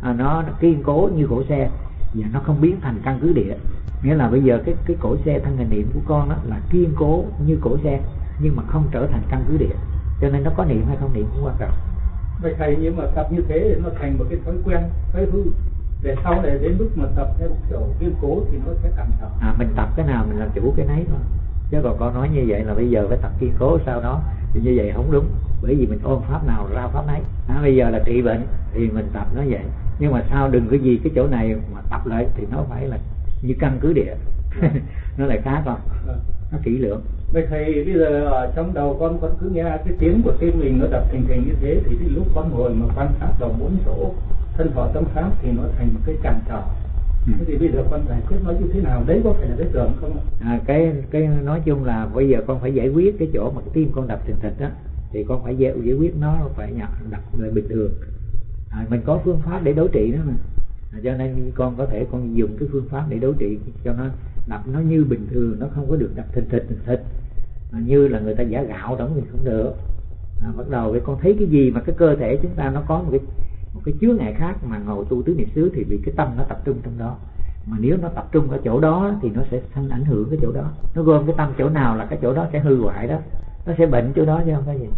À, nó, nó kiên cố như cổ xe. Và nó không biến thành căn cứ địa. Nghĩa là bây giờ cái cái cổ xe thân hình niệm của con đó là kiên cố như cổ xe nhưng mà không trở thành căn cứ địa. Cho nên nó có niệm hay không niệm cũng quan trọng. Vậy thầy nhưng mà tập như thế thì nó thành một cái thói quen thói hư. Để sau này đến lúc mà tập theo kiểu kiên cố thì nó sẽ cảm sợ à mình tập cái nào mình làm chủ cái nấy thôi chứ còn con nói như vậy là bây giờ phải tập kiên cố sau đó. Thì như vậy không đúng. Bởi vì mình ôm pháp nào ra pháp nấy. À, bây giờ là trị bệnh thì mình tập nó vậy. Nhưng mà sao đừng cái gì cái chỗ này mà tập lại thì nó phải là như căn cứ địa. Nó lại khác không nó kỹ lưỡng. Vậy thầy bây giờ ở trong đầu con con cứ nghe cái tiếng của tim mình nó đập thình thình như thế thì cái lúc con ngồi mà quan sát đầu bốn chỗ thân thọ tâm pháp thì nó thành một cái cản trở thế thì bây giờ con giải quyết nó như thế nào? Đấy có phải là cái tưởng không à, cái cái nói chung là bây giờ con phải giải quyết cái chỗ mà cái tim con đập thình thịch đó thì con phải giải, giải quyết nó phải nhập đập lại bình thường. À, mình có phương pháp để đối trị đó mà. À, cho nên con có thể con dùng cái phương pháp để đối trị cho nó đập nó như bình thường nó không có được đập thình thịch thình thịch. À, như là người ta giả gạo đóng thì không được. À, bắt đầu với con thấy cái gì mà cái cơ thể chúng ta nó có một cái một cái chứa ngại khác mà ngồi tu tứ niệm xứ thì vì cái tâm nó tập trung trong đó. Mà nếu nó tập trung ở chỗ đó thì nó sẽ sanh ảnh hưởng cái chỗ đó. Nó gom cái tâm chỗ nào là cái chỗ đó sẽ hư hoại đó. Nó sẽ bệnh chỗ đó chứ không có gì.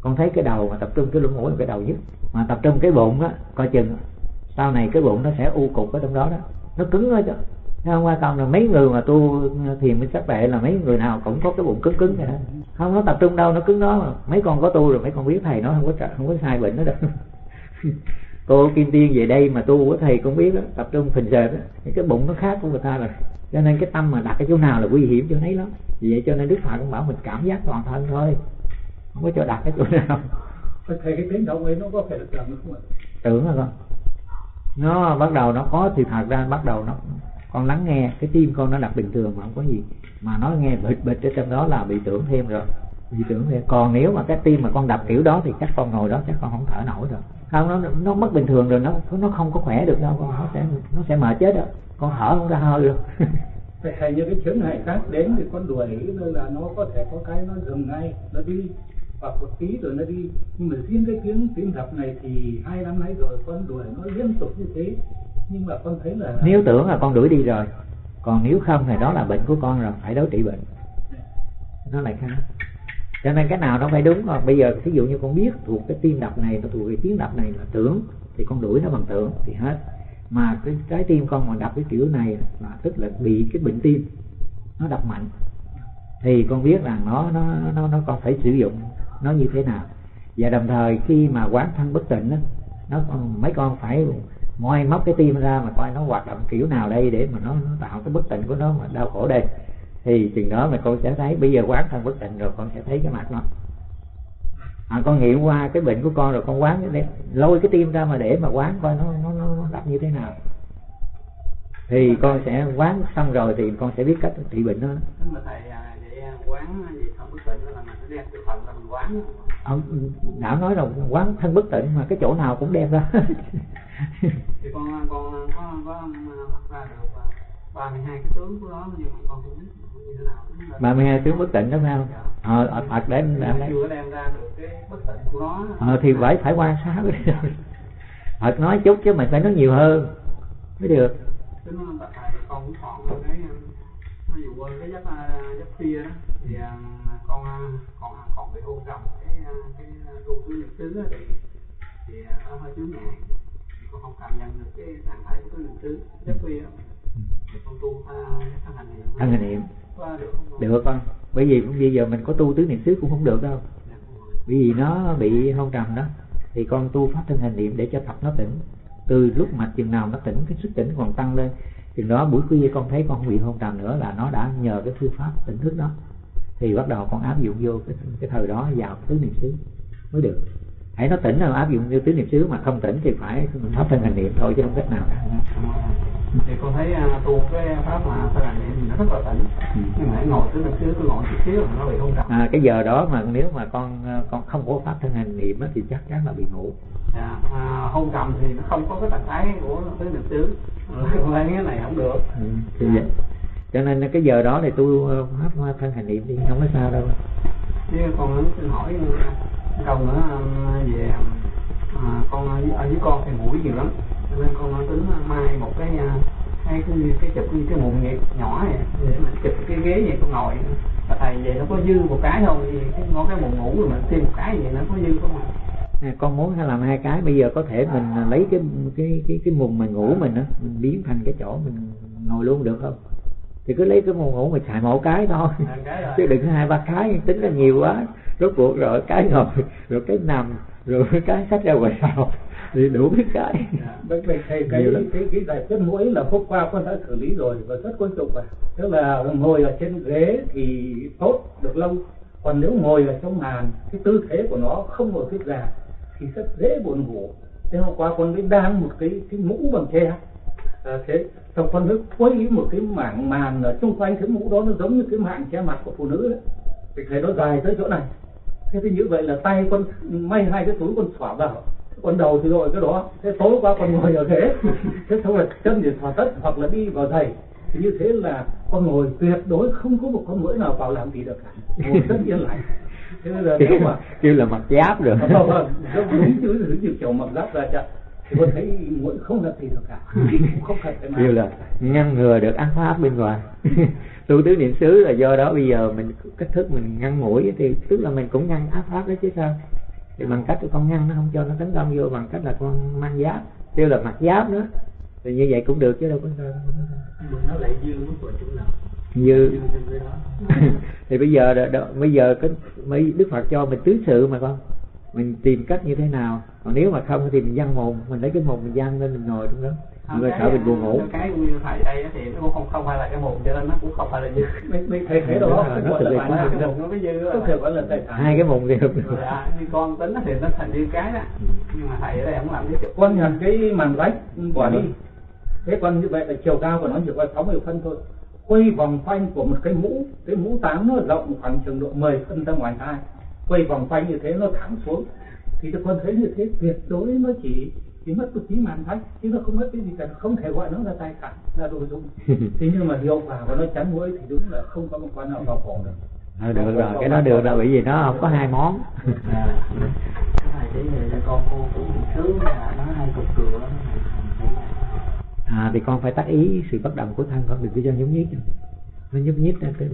Con thấy cái đầu mà tập trung, cái lỗ mũi là cái đầu nhất. Mà tập trung cái bụng á, coi chừng sau này cái bụng nó sẽ u cục ở trong đó đó. Nó cứng thôi chứ. Không qua còn là mấy người mà tu thiền mới sắc bệ là mấy người nào cũng có cái bụng cứng cứng vậy đó. Không, nó tập trung đâu, nó cứng đó mà. Mấy con có tu rồi mấy con biết thầy nó không có không có sai bệnh nó đâu. cô kim tiên về đây mà tu của thầy cũng biết đó tập trung phình sệt đó cái bụng nó khác của người ta rồi. Cho nên cái tâm mà đặt cái chỗ nào là nguy hiểm chỗ nấy lắm. Vì vậy cho nên đức phật cũng bảo mình cảm giác toàn thân thôi. Không có cho đặt cái chỗ nào. Thầy cái tiếng động ấy nó có phải là tưởng không ạ? Tưởng là con nó bắt đầu nó có thì thật ra bắt đầu nó con lắng nghe. Cái tim con nó đặt bình thường mà không có gì. Mà nó nghe bịch bịch ở trong đó là bị tưởng thêm rồi. Bị tưởng thêm. Còn nếu mà cái tim mà con đập kiểu đó thì chắc con ngồi đó chắc con không thở nổi rồi không nó nó mất bình thường rồi nó nó không có khỏe được đâu. Con nó sẽ nó sẽ mệt chết đó. Con thở không ra hơi được Vậy thầy như cái chướng ngại khác đến thì con đuổi rồi là nó có thể có cái nó dừng ngay nó đi. Hoặc một tí rồi nó đi. Nhưng mà riêng cái tiếng tiếng đập này thì hai năm nay rồi con đuổi nó liên tục như thế. Nhưng mà con thấy là nếu tưởng là con đuổi đi rồi còn nếu không thì đó là bệnh của con rồi phải đối trị bệnh. Nó lại khác cho nên cái nào nó phải đúng còn bây giờ ví dụ như con biết thuộc cái tim đập này và thuộc cái tiếng đập này là tưởng thì con đuổi nó bằng tưởng thì hết. Mà cái trái tim con mà đập cái kiểu này là tức là bị cái bệnh tim nó đập mạnh. Thì con biết rằng nó nó nó nó con phải sử dụng nó như thế nào. Và đồng thời khi mà quán thân bất tịnh đó, nó mấy con phải moi móc cái tim ra mà coi nó hoạt động kiểu nào đây để mà nó, nó tạo cái bất tịnh của nó mà đau khổ đây thì chừng đó mà con sẽ thấy bây giờ quán thân bất tịnh rồi con sẽ thấy cái mặt nó. À, con nghiệm qua cái bệnh của con rồi con quán để lôi cái tim ra mà để mà quán coi nó nó nó, nó đập như thế nào. Thì con sẽ quán xong rồi thì con sẽ biết cách trị bệnh nó. Mà thầy à, vậy à, quán gì không bất tịnh là mình sẽ đem cái phần là mình quán ông đạo nói là quán thân bất tịnh mà cái chỗ nào cũng đem ra. Thì con con có có ra được à, ba mươi hai cái tướng của nó nhưng mà con không biết như thế nào. Ba mươi hai tướng bất tịnh đó phải không ờ ở Phật để em em chưa đem ra được cái bất tịnh của nó. Ờ thì phải phải quan sát Phật nói chút chứ mình phải nói nhiều hơn. Mới được. Tính nó tại tại con cũng còn cái ví dụ cái giấc giấc kia đó thì à, con à, còn còn bị hôn trầm cái à, cái tu xứ á thì thì nó hơi chướng ngại. Con không cảm nhận được cái trạng thái của tứ niệm xứ giấc kia thân hành niệm. Được con? Bởi vì bây giờ mình có tu tứ niệm xứ cũng không được đâu. Dạ, bởi vì nó bị hôn trầm đó. Thì con tu pháp thân hành niệm để cho tập nó tỉnh. Từ lúc mà chừng nào nó tỉnh cái sức tỉnh còn tăng lên chừng đó buổi khuya con thấy con không bị hôn trầm nữa là nó đã nhờ cái phương pháp tỉnh thức đó. Thì bắt đầu con áp dụng vô cái, cái thời đó vào tứ niệm xứ mới được hãy nó tỉnh là áp dụng như tứ niệm xứ mà không tỉnh thì phải pháp thân hành niệm thôi chứ không cách nào cả. Thì con thấy à, tu cái pháp mà thân hành niệm nó rất là tỉnh. Nhưng mà ngồi tứ niệm xứ cứ ngồi chút xíu nó bị hôn trầm. À, cái giờ đó mà nếu mà con con không có pháp thân hành niệm thì chắc chắn là bị ngủ. Dạ, à, hôn trầm thì nó không có cái trạng thái của tứ niệm xứ. Lấy cái này không được. Ừ, thì vậy. cho nên cái giờ đó thì tu ờ, pháp thân hành niệm đi không có sao đâu. Chứ con xin hỏi uh, câu nữa um, về à, con ở dưới- con thì mũi nhiều lắm. Nên con tính uh, mai một cái uh, cái cái, cái chụp như cái mụn nhẹ nhỏ này để mình chụp cái ghế vậy con ngồi. Và thầy vậy nó có dư một cái không thì cái ngón cái mụn ngủ rồi mình thêm một cái vậy nó có dư không ạ? À, con muốn hay làm hai cái bây giờ có thể mình à, lấy cái cái cái cái mùng mà ngủ mình á mình biến thành cái chỗ mình ngồi luôn được không? Thì cứ lấy cái mùng ngủ mình xài một cái thôi. À, cái chứ đừng hai ba cái tính là nhiều quá rốt cuộc rồi cái ngồi rồi cái nằm rồi cái sách ra ngoài sau thì đủ cái cái Dạ. Vậy vậy thầy cái lắm. cái cái giải quyết mũi là hôm qua con đã xử lý rồi và rất quan trọng à. Tức là ngồi ở trên ghế thì tốt được lâu. Còn nếu ngồi ở trong màn cái tư thế của nó không ngồi thuyết già thì rất dễ buồn ngủ. Thế hôm qua con mới đang một cái cái mũ bằng tre. À, thế xong con mới quay một cái mảng màn ở xung quanh cái mũ đó nó giống như cái mảng che mặt của phụ nữ đấy. Thì thấy nó dài tới chỗ này. Thế thì như vậy là tay con may hai cái túi con xỏ vào. Con đầu thì rồi cái đó thế tối qua con ngồi ở ghế. Thế xong là chân thì thỏa tất hoặc là đi vào giày. Thì như thế là con ngồi tuyệt đối không có một con mũi nào vào làm gì được cả. Ngồi rất yên lặng. Thế bây giờ nếu kêu, mà kêu là mặc giáp rồi Vâng, vâng, đúng đúng chứ như kiểu mặc giáp ra chợ. Thì con thấy mũi không làm gì được cả. Không cần phải kêu làm là ngăn ngừa được ác pháp bên ngoài tu tứ niệm xứ là do đó bây giờ mình cách thức mình ngăn mũi thì tức là mình cũng ngăn ác pháp đó chứ sao? Thì bằng cách con ngăn nó không cho nó tấn công vô bằng cách là con mang giáp kêu là mặc giáp nữa. Thì như vậy cũng được chứ đâu có sao mà nó lại dư mức vào chỗ nào như dư đó. Thì bây giờ đ- đ- bây giờ cái mấy đức phật cho mình tứ sự mà con. Mình tìm cách như thế nào? Còn nếu mà không thì mình văn mồm mình lấy cái mồm mình văn lên mình ngồi trong đó người sợ mình buồn ngủ. Cái như thầy đây thì nó cũng không không phải là cái mồm cho nên nó cũng không phải là dư. Mình mình thấy thế đó Nó bản quá năng cái mồm nó mới dư không thể gọi là tài sản hai cái mồm thì được dạ, như con tính thì nó thành như cái đó. Nhưng mà thầy ở đây không làm cái chụp con nhận cái màn vách bỏ đi. Vâng. thế còn như vậy là chiều cao của nó chỉ có 60 phân thôi. Quay vòng quanh của một cái mũ cái mũ táng nó rộng khoảng chừng độ 10 phân ra ngoài hai quay vòng quanh như thế nó thẳng xuống. Thì con thấy như thế tuyệt đối nó chỉ chỉ mất một tí màn vách chứ nó không mất cái gì cả không thể gọi nó là tài sản là đồ dùng. Thế nhưng mà hiệu quả của nó chắn mũi thì đúng là không có một con nào vào cổ được. Ờ, được rồi cái đó được rồi bởi vì nó không có hai món. À. Cái này con cô cũng sướng là nó hay cục cửa à thì con phải tác ý sự bất động của thân con đừng có cho nhúc nhích. Nó nhúc nhích ra cái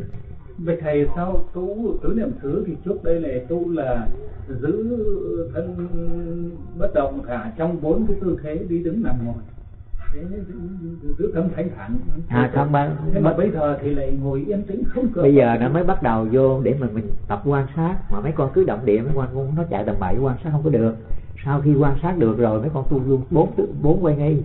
vậy thầy sao tu tứ niệm xứ thì trước đây là tu là giữ thân bất động cả trong bốn cái tư thế đi đứng nằm ngồi. Giữ tâm thanh thản. À không ba thế mà bây giờ thì lại ngồi yên tĩnh không cửa bây giờ nó mới bắt đầu vô để mà mình tập quan sát. Mà mấy con cứ động địa mấy con nó chạy tầm bậy quan sát không có được. Sau khi quan sát được rồi mấy con tu luôn bốn bốn quay ngay